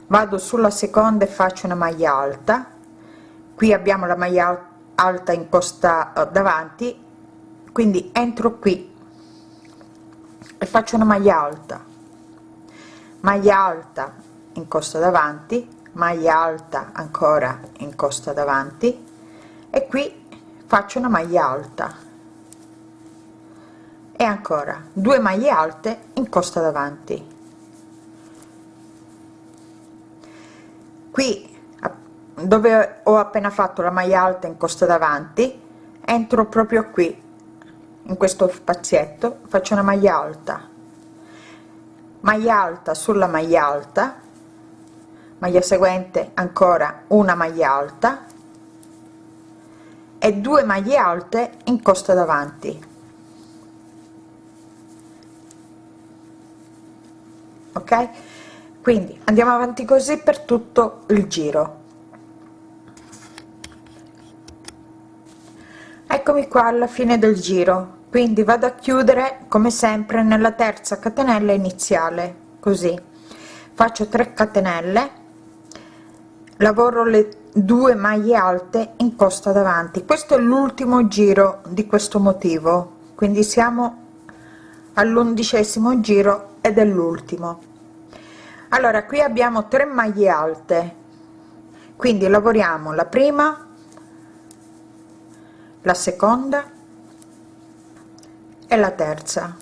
Vado sulla seconda e faccio una maglia alta. Qui abbiamo la maglia alta in costa eh, davanti. Quindi entro qui e faccio una maglia alta. Maglia alta in costa davanti maglia alta ancora in costa davanti. E qui faccio una maglia alta e ancora due maglie alte in costa davanti. Qui dove ho appena fatto la maglia alta in costa davanti entro proprio qui in questo spazietto faccio una maglia alta. Maglia alta sulla maglia alta maglia seguente ancora una maglia alta e due maglie alte in costa davanti ok? Quindi andiamo avanti così per tutto il giro. Eccomi qua alla fine del giro. Quindi vado a chiudere come sempre nella terza catenella iniziale così. Faccio 3 catenelle lavoro le due maglie alte in costa davanti. Questo è l'ultimo giro di questo motivo. Quindi siamo all'undicesimo giro ed è l'ultimo. Allora qui abbiamo 3 maglie alte. Quindi lavoriamo la prima la seconda e la terza.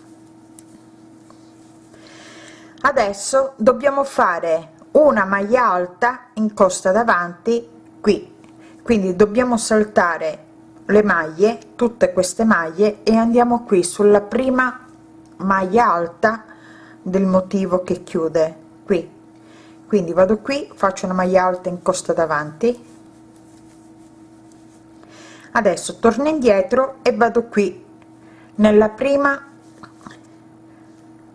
Adesso dobbiamo fare una maglia alta in costa davanti qui. Quindi dobbiamo saltare le maglie tutte queste maglie e andiamo qui sulla prima maglia alta del motivo che chiude qui. Quindi vado qui faccio una maglia alta in costa davanti. Adesso torno indietro e vado qui nella prima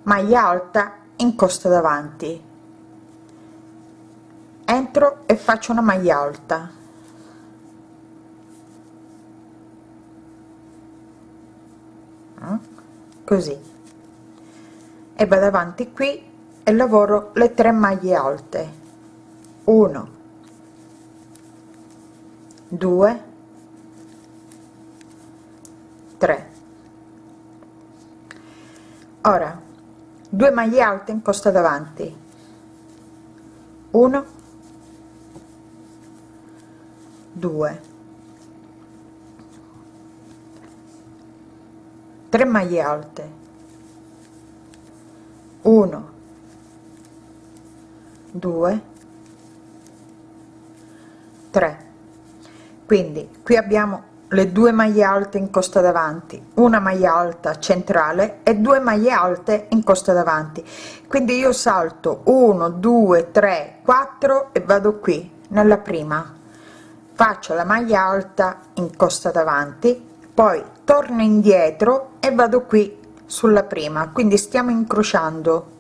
maglia alta in costa davanti. Entro e faccio una maglia alta. Mm? così e vado avanti qui e lavoro le tre maglie alte. 1 2 3 ora 2 maglie alte in costa davanti. 1 2 3 maglie alte 1 2 3 quindi qui abbiamo le due maglie alte in costa davanti una maglia alta centrale e due maglie alte in costa davanti. Quindi io salto 1 2 3 4 e vado qui nella prima. Faccio la maglia alta in costa davanti poi torno indietro e vado qui sulla prima quindi stiamo incrociando.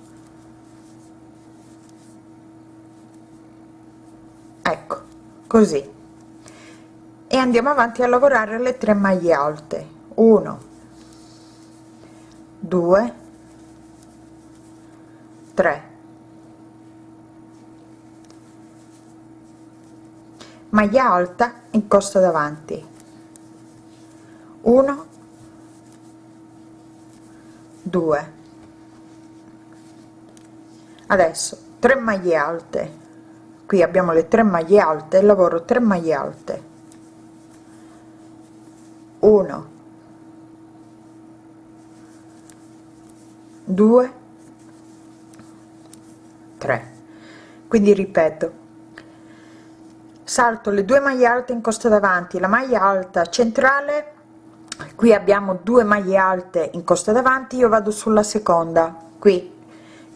Ecco così. E andiamo avanti a lavorare le tre maglie alte. 1 2 3 maglia alta in costa davanti. 1 2 adesso 3 maglie alte. Qui abbiamo le tre maglie alte lavoro 3 maglie alte. 1 2 3 quindi ripeto salto le due maglie alte in costa davanti la maglia alta centrale qui abbiamo due maglie alte in costa davanti io vado sulla seconda qui.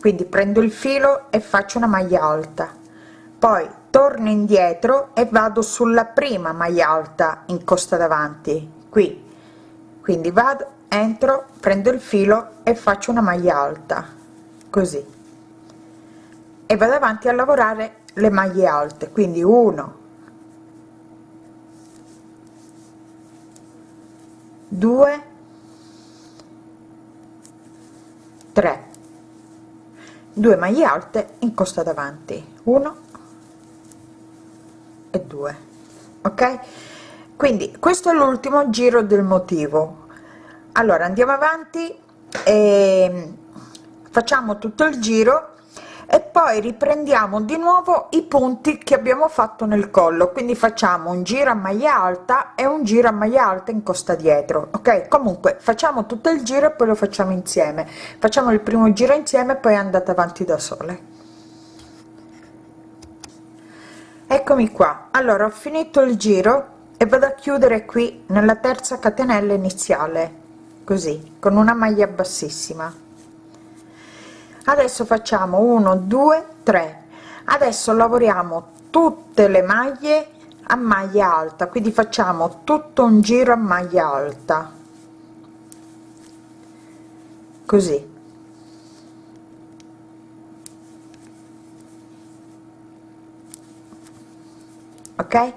Quindi prendo il filo e faccio una maglia alta. Poi torno indietro e vado sulla prima maglia alta in costa davanti qui. Quindi vado entro prendo il filo e faccio una maglia alta così. E vado avanti a lavorare le maglie alte quindi 1 2 3 2 maglie alte in costa davanti 1 e 2 ok? Quindi questo è l'ultimo giro del motivo. Allora andiamo avanti e facciamo tutto il giro e poi riprendiamo di nuovo i punti che abbiamo fatto nel collo. Quindi facciamo un giro a maglia alta e un giro a maglia alta in costa dietro ok? Comunque facciamo tutto il giro e poi lo facciamo insieme. Facciamo il primo giro insieme poi andate avanti da sole. Eccomi qua. Allora ho finito il giro e vado a chiudere qui nella terza catenella iniziale. Così con una maglia bassissima adesso facciamo 1 2 3 adesso lavoriamo tutte le maglie a maglia alta quindi facciamo tutto un giro a maglia alta. Così. Ok?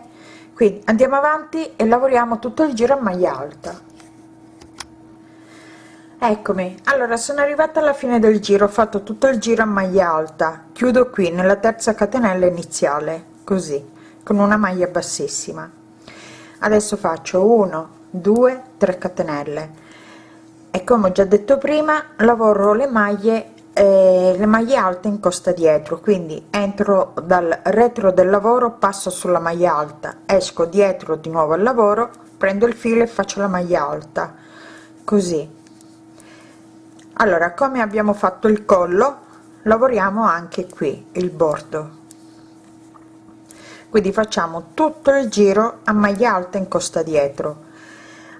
Quindi andiamo avanti e lavoriamo tutto il giro a maglia alta eccomi. Allora sono arrivata alla fine del giro ho fatto tutto il giro a maglia alta. Chiudo qui nella terza catenella iniziale così con una maglia bassissima. Adesso faccio 1 2 3 catenelle. E come ho già detto prima lavoro le maglie eh, le maglie alte in costa dietro. Quindi entro dal retro del lavoro passo sulla maglia alta. Esco dietro di nuovo al lavoro prendo il filo e faccio la maglia alta. Così allora come abbiamo fatto il collo lavoriamo anche qui il bordo. Quindi facciamo tutto il giro a maglia alta in costa dietro.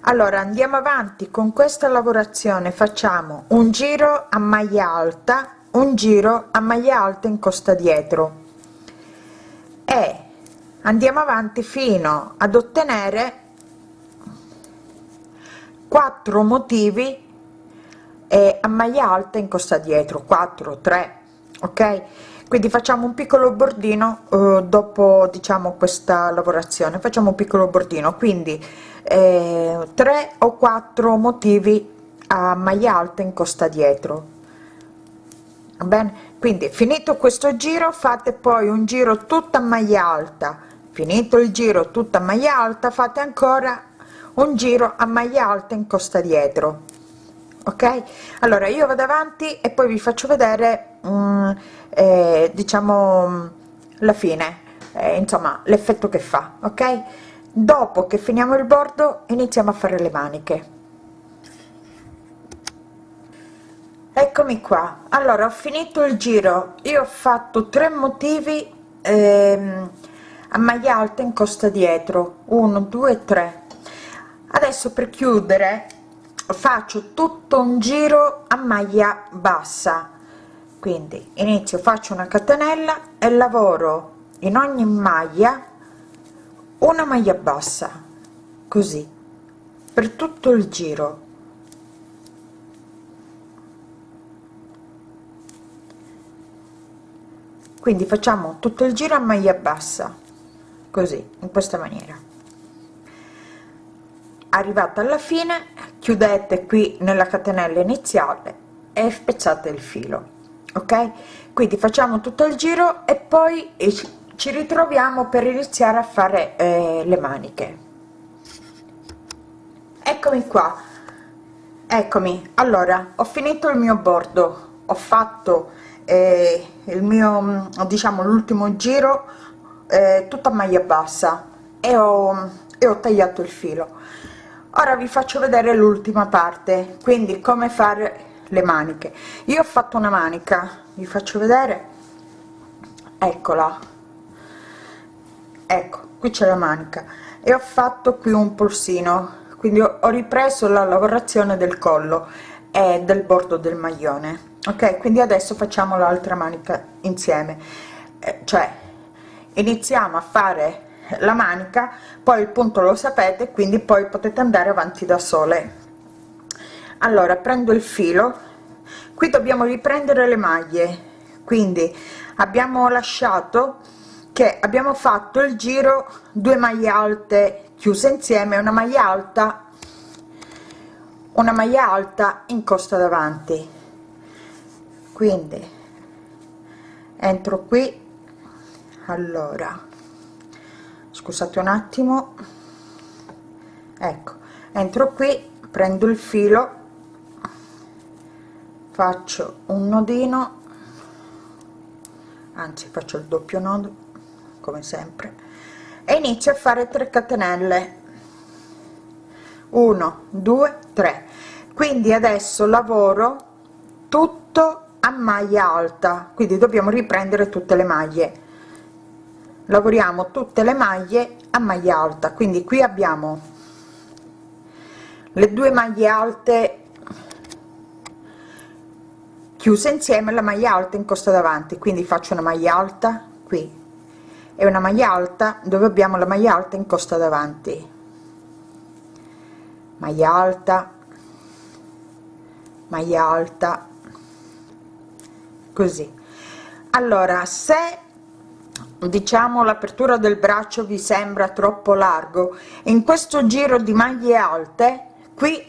Allora andiamo avanti. Con questa lavorazione facciamo un giro a maglia alta un giro a maglia alta in costa dietro. E andiamo avanti fino ad ottenere quattro motivi e a maglia alta in costa dietro 4 3 ok? Quindi facciamo un piccolo bordino eh, dopo diciamo questa lavorazione. Facciamo un piccolo bordino. Quindi eh, 3 o 4 motivi a maglia alta in costa dietro. Bene? Quindi finito questo giro fate poi un giro tutta maglia alta. Finito il giro tutta maglia alta fate ancora un giro a maglia alta in costa dietro ok? Allora io vado avanti e poi vi faccio vedere um, eh, diciamo la fine eh, insomma l'effetto che fa ok? Dopo che finiamo il bordo iniziamo a fare le maniche. Eccomi qua. Allora ho finito il giro. Io ho fatto tre motivi ehm, a maglia alta in costa dietro. 1 2 3 adesso per chiudere faccio tutto un giro a maglia bassa. Quindi inizio faccio una catenella e lavoro in ogni maglia una maglia bassa così per tutto il giro. Quindi facciamo tutto il giro a maglia bassa così in questa maniera arrivata alla fine chiudete qui nella catenella iniziale e spezzate il filo ok? Quindi facciamo tutto il giro e poi ci ritroviamo per iniziare a fare eh, le maniche. Eccomi qua. Eccomi. Allora ho finito il mio bordo. Ho fatto eh, il mio diciamo l'ultimo giro eh, tutta maglia bassa e ho, e ho tagliato il filo ora vi faccio vedere l'ultima parte quindi come fare le maniche. Io ho fatto una manica vi faccio vedere. Eccola. Ecco qui c'è la manica. E ho fatto qui un polsino quindi ho, ripreso la lavorazione del collo e del bordo del maglione. Ok quindi adesso facciamo l'altra manica insieme. Eh, cioè iniziamo a fare la manica poi il punto lo sapete quindi poi potete andare avanti da sole. Allora prendo il filo. Qui dobbiamo riprendere le maglie. Quindi abbiamo lasciato che abbiamo fatto il giro due maglie alte chiuse insieme una maglia alta una maglia alta in costa davanti. Quindi entro qui. Allora scusate un attimo. Ecco entro qui prendo il filo faccio un nodino anzi faccio il doppio nodo come sempre e inizio a fare 3 catenelle. 1 2 3 quindi adesso lavoro tutto a maglia alta quindi dobbiamo riprendere tutte le maglie lavoriamo tutte le maglie a maglia alta quindi qui abbiamo le due maglie alte chiuse insieme la maglia alta in costa davanti. Quindi faccio una maglia alta qui e una maglia alta dove abbiamo la maglia alta in costa davanti. Maglia alta maglia alta così. Allora se diciamo l'apertura del braccio vi sembra troppo largo. In questo giro di maglie alte qui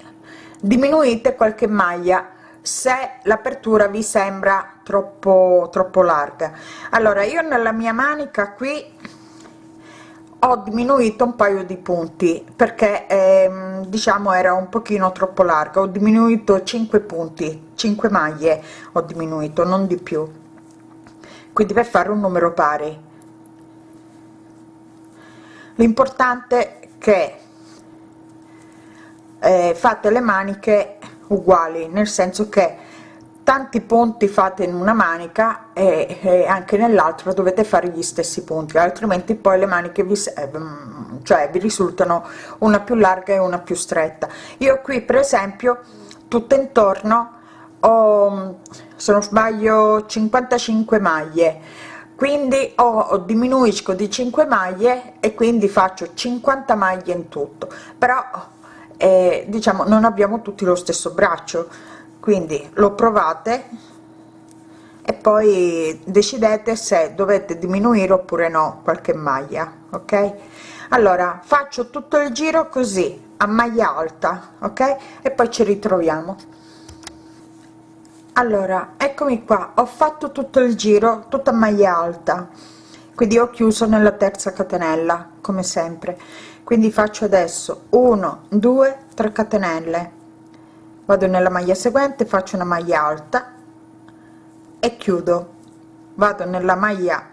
diminuite qualche maglia se l'apertura vi sembra troppo troppo larga. Allora io nella mia manica qui ho diminuito un paio di punti perché ehm, diciamo era un pochino troppo larga. Ho diminuito 5 punti 5 maglie ho diminuito non di più. Quindi per fare un numero pari l'importante è che eh, fate le maniche uguali nel senso che tanti punti fate in una manica e, e anche nell'altra dovete fare gli stessi punti altrimenti poi le maniche vi eh, cioè vi risultano una più larga e una più stretta. Io qui per esempio tutto intorno ho se non sbaglio 55 maglie quindi ho diminuisco di 5 maglie e quindi faccio 50 maglie in tutto. Però eh, diciamo non abbiamo tutti lo stesso braccio. Quindi lo provate e poi decidete se dovete diminuire oppure no qualche maglia ok? Allora faccio tutto il giro così a maglia alta ok? E poi ci ritroviamo allora eccomi qua. Ho fatto tutto il giro tutta maglia alta. Quindi ho chiuso nella terza catenella come sempre. Quindi faccio adesso 1 2 3 catenelle. Vado nella maglia seguente faccio una maglia alta e chiudo. Vado nella maglia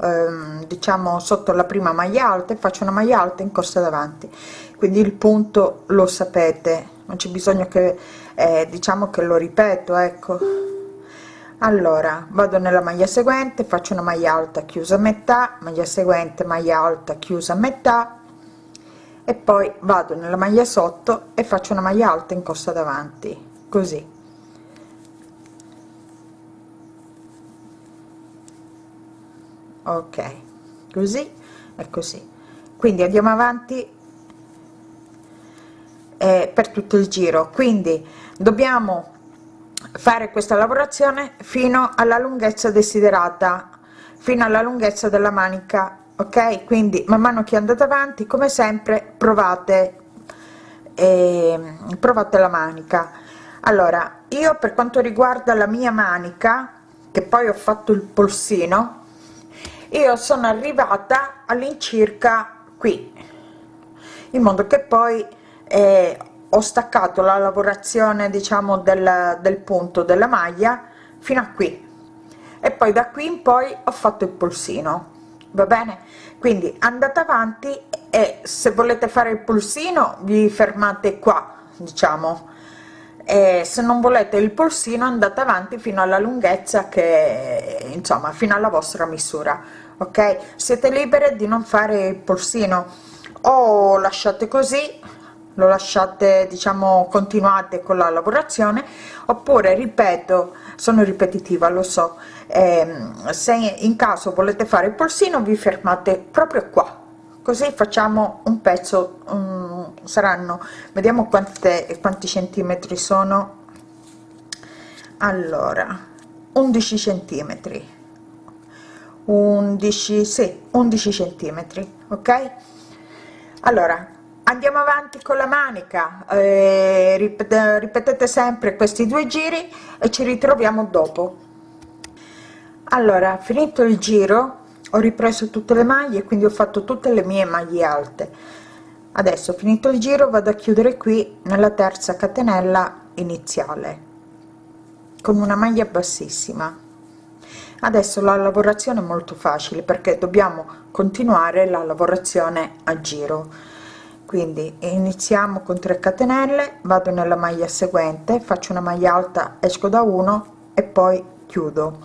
ehm, diciamo sotto la prima maglia alta e faccio una maglia alta in corsa davanti. Quindi il punto lo sapete non c'è bisogno che eh, diciamo che lo ripeto ecco. Allora vado nella maglia seguente faccio una maglia alta chiusa a metà maglia seguente maglia alta chiusa a metà e poi vado nella maglia sotto e faccio una maglia alta in corsa davanti così. Ok così e così. Quindi andiamo avanti eh, per tutto il giro. Quindi dobbiamo fare questa lavorazione fino alla lunghezza desiderata fino alla lunghezza della manica ok? Quindi man mano che andate avanti come sempre provate eh, provate la manica. Allora io per quanto riguarda la mia manica che poi ho fatto il polsino io sono arrivata all'incirca qui in modo che poi eh, ho staccato la lavorazione diciamo del, del punto della maglia fino a qui. E poi da qui in poi ho fatto il polsino va bene? Quindi andate avanti e se volete fare il pulsino vi fermate qua diciamo. E se non volete il polsino andate avanti fino alla lunghezza che insomma fino alla vostra misura ok? Siete libere di non fare il polsino o lasciate così lo lasciate diciamo continuate con la lavorazione oppure ripeto sono ripetitiva lo so eh, se in caso volete fare il polsino vi fermate proprio qua così facciamo un pezzo um, saranno vediamo quante quanti centimetri sono. Allora 11 centimetri. 11 sì 11 centimetri ok? Allora andiamo avanti con la manica. Eh, ripet ripetete sempre questi due giri e ci ritroviamo dopo. Allora finito il giro ho ripreso tutte le maglie quindi ho fatto tutte le mie maglie alte. Adesso finito il giro vado a chiudere qui nella terza catenella iniziale con una maglia bassissima. Adesso la lavorazione è molto facile perché dobbiamo continuare la lavorazione a giro quindi iniziamo con 3 catenelle vado nella maglia seguente faccio una maglia alta esco da 1 e poi chiudo.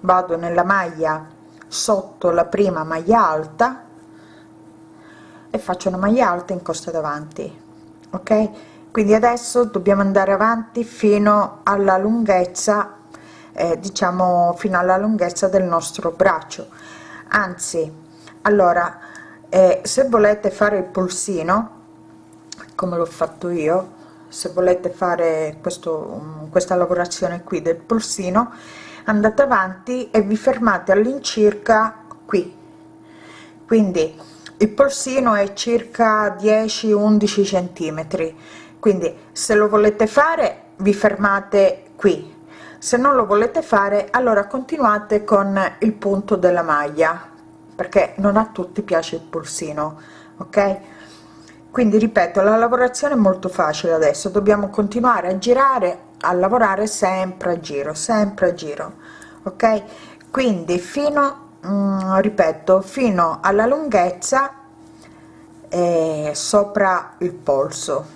Vado nella maglia sotto la prima maglia alta e faccio una maglia alta in costa davanti ok? Quindi adesso dobbiamo andare avanti fino alla lunghezza eh, diciamo fino alla lunghezza del nostro braccio. Anzi allora e se volete fare il polsino come l'ho fatto io se volete fare questo questa lavorazione qui del polsino andate avanti e vi fermate all'incirca qui. Quindi il polsino è circa 10 11 centimetri. Quindi se lo volete fare vi fermate qui. Se non lo volete fare allora continuate con il punto della maglia perché non a tutti piace il polsino ok? Quindi ripeto la lavorazione è molto facile adesso. Dobbiamo continuare a girare a lavorare sempre a giro sempre a giro ok? Quindi fino mm, ripeto fino alla lunghezza eh, sopra il polso.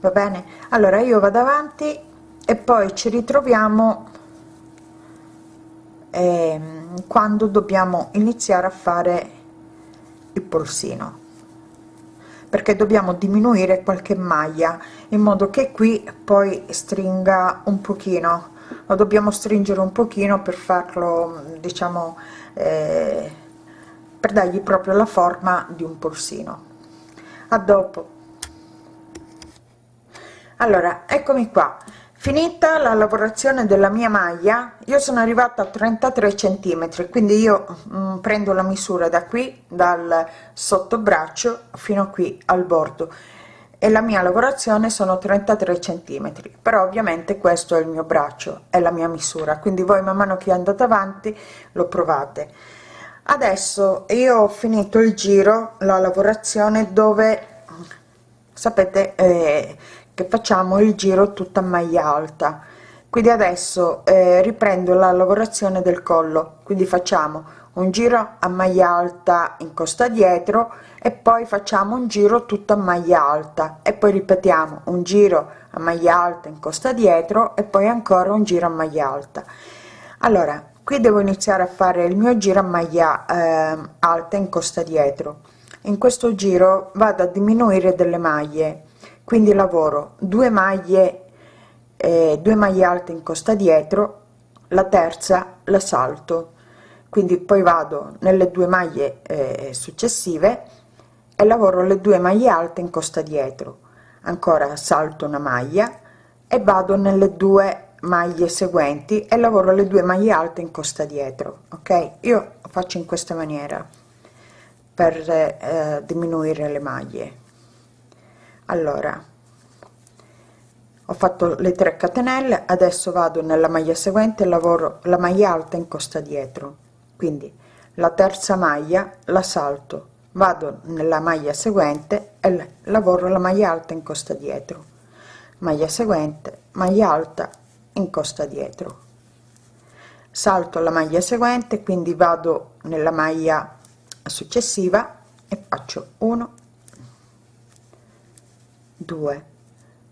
Va bene? Allora io vado avanti e poi ci ritroviamo quando dobbiamo iniziare a fare il polsino. Perché dobbiamo diminuire qualche maglia in modo che qui poi stringa un pochino. Lo dobbiamo stringere un pochino per farlo diciamo eh, per dargli proprio la forma di un polsino. A dopo. Allora eccomi qua finita la lavorazione della mia maglia io sono arrivata a 33 centimetri quindi io mh, prendo la misura da qui dal sottobraccio fino qui al bordo. E la mia lavorazione sono 33 centimetri però ovviamente questo è il mio braccio è la mia misura quindi voi man mano che andate avanti lo provate. Adesso io ho finito il giro la lavorazione dove sapete eh, che facciamo il giro tutta maglia alta. Quindi adesso eh, riprendo la lavorazione del collo. Quindi facciamo un giro a maglia alta in costa dietro e poi facciamo un giro tutta maglia alta. E poi ripetiamo un giro a maglia alta in costa dietro e poi ancora un giro a maglia alta. Allora qui devo iniziare a fare il mio giro a maglia eh, alta in costa dietro. In questo giro vado a diminuire delle maglie quindi lavoro 2 maglie eh, 2 maglie alte in costa dietro la terza la salto quindi poi vado nelle due maglie eh, successive e lavoro le due maglie alte in costa dietro. Ancora salto una maglia e vado nelle due maglie seguenti e lavoro le due maglie alte in costa dietro ok? Io faccio in questa maniera per eh, diminuire le maglie allora ho fatto le 3 catenelle adesso vado nella maglia seguente lavoro la maglia alta in costa dietro. Quindi la terza maglia la salto vado nella maglia seguente e lavoro la maglia alta in costa dietro. Maglia seguente maglia alta in costa dietro. Salto la maglia seguente quindi vado nella maglia successiva e faccio 1 2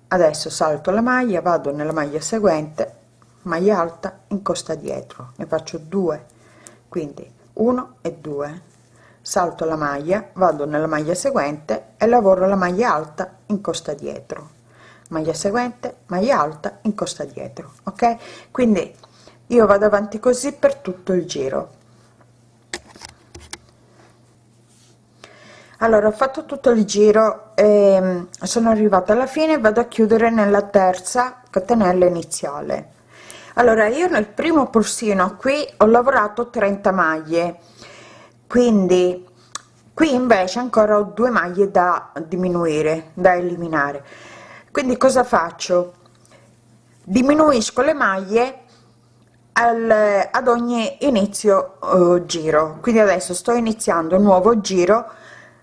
adesso salto la maglia vado nella maglia seguente maglia alta in costa dietro. Ne faccio 2 quindi 1 e 2 salto la maglia vado nella maglia seguente e lavoro la maglia alta in costa dietro. Maglia seguente maglia alta in costa dietro ok? Quindi io vado avanti così per tutto il giro allora ho fatto tutto il giro e sono arrivata alla fine vado a chiudere nella terza catenella iniziale. Allora io nel primo polsino qui ho lavorato 30 maglie quindi qui invece ancora ho due maglie da diminuire da eliminare. Quindi cosa faccio? Diminuisco le maglie al, ad ogni inizio uh, giro. Quindi adesso sto iniziando un nuovo giro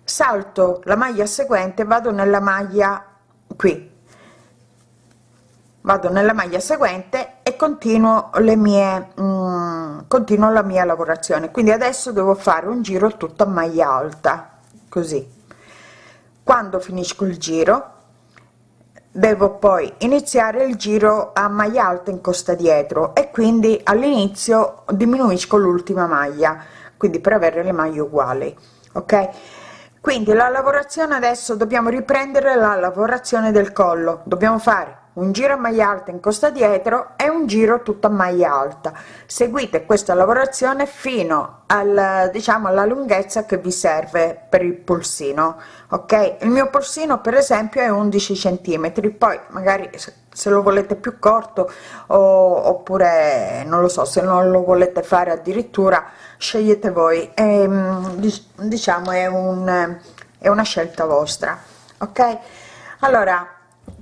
salto la maglia seguente vado nella maglia qui. Vado nella maglia seguente e continuo le mie mm, continuo la mia lavorazione. Quindi adesso devo fare un giro tutto a maglia alta così. Quando finisco il giro devo poi iniziare il giro a maglia alta in costa dietro e quindi all'inizio diminuisco l'ultima maglia quindi per avere le maglie uguali ok quindi la lavorazione adesso dobbiamo riprendere la lavorazione del collo. Dobbiamo fare un giro a maglia alta in costa dietro e un giro tutto a maglia alta. Seguite questa lavorazione fino al diciamo alla lunghezza che vi serve per il polsino ok? Il mio polsino per esempio è 11 centimetri. Poi magari se lo volete più corto o, oppure non lo so se non lo volete fare addirittura scegliete voi. E, ehm, diciamo è un è una scelta vostra ok? Allora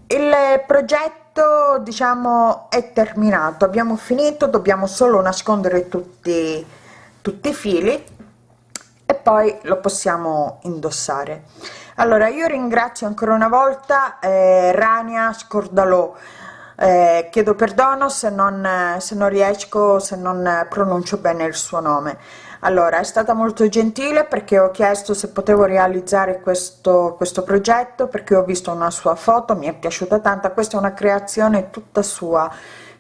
il progetto diciamo è terminato. Abbiamo finito dobbiamo solo nascondere tutti tutti i fili e poi lo possiamo indossare. Allora io ringrazio ancora una volta eh, Rania Scordalò eh, chiedo perdono se non, se non riesco se non pronuncio bene il suo nome. Allora è stata molto gentile perché ho chiesto se potevo realizzare questo questo progetto perché ho visto una sua foto mi è piaciuta tanta questa è una creazione tutta sua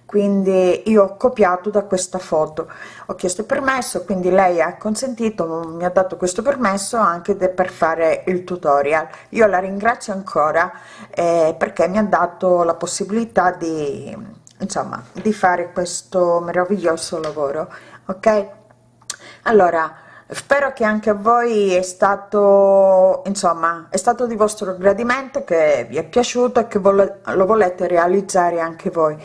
quindi io ho copiato da questa foto. Ho chiesto permesso quindi lei ha consentito mi ha dato questo permesso anche per fare il tutorial. Io la ringrazio ancora eh, perché mi ha dato la possibilità di insomma di fare questo meraviglioso lavoro ok? Allora spero che anche a voi è stato insomma è stato di vostro gradimento che vi è piaciuto e che lo volete realizzare anche voi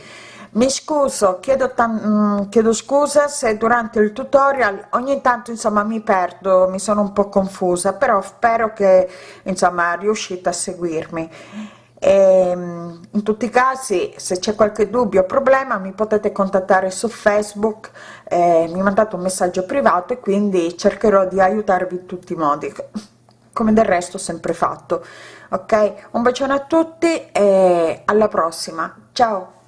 mi scuso chiedo, mm, chiedo scusa se durante il tutorial ogni tanto insomma mi perdo mi sono un po confusa però spero che insomma riuscite a seguirmi. E, ehm, in tutti i casi se c'è qualche dubbio o problema mi potete contattare su facebook eh, mi mandate un messaggio privato e quindi cercherò di aiutarvi in tutti i modi come del resto sempre fatto. Ok? Un bacione a tutti e alla prossima. Ciao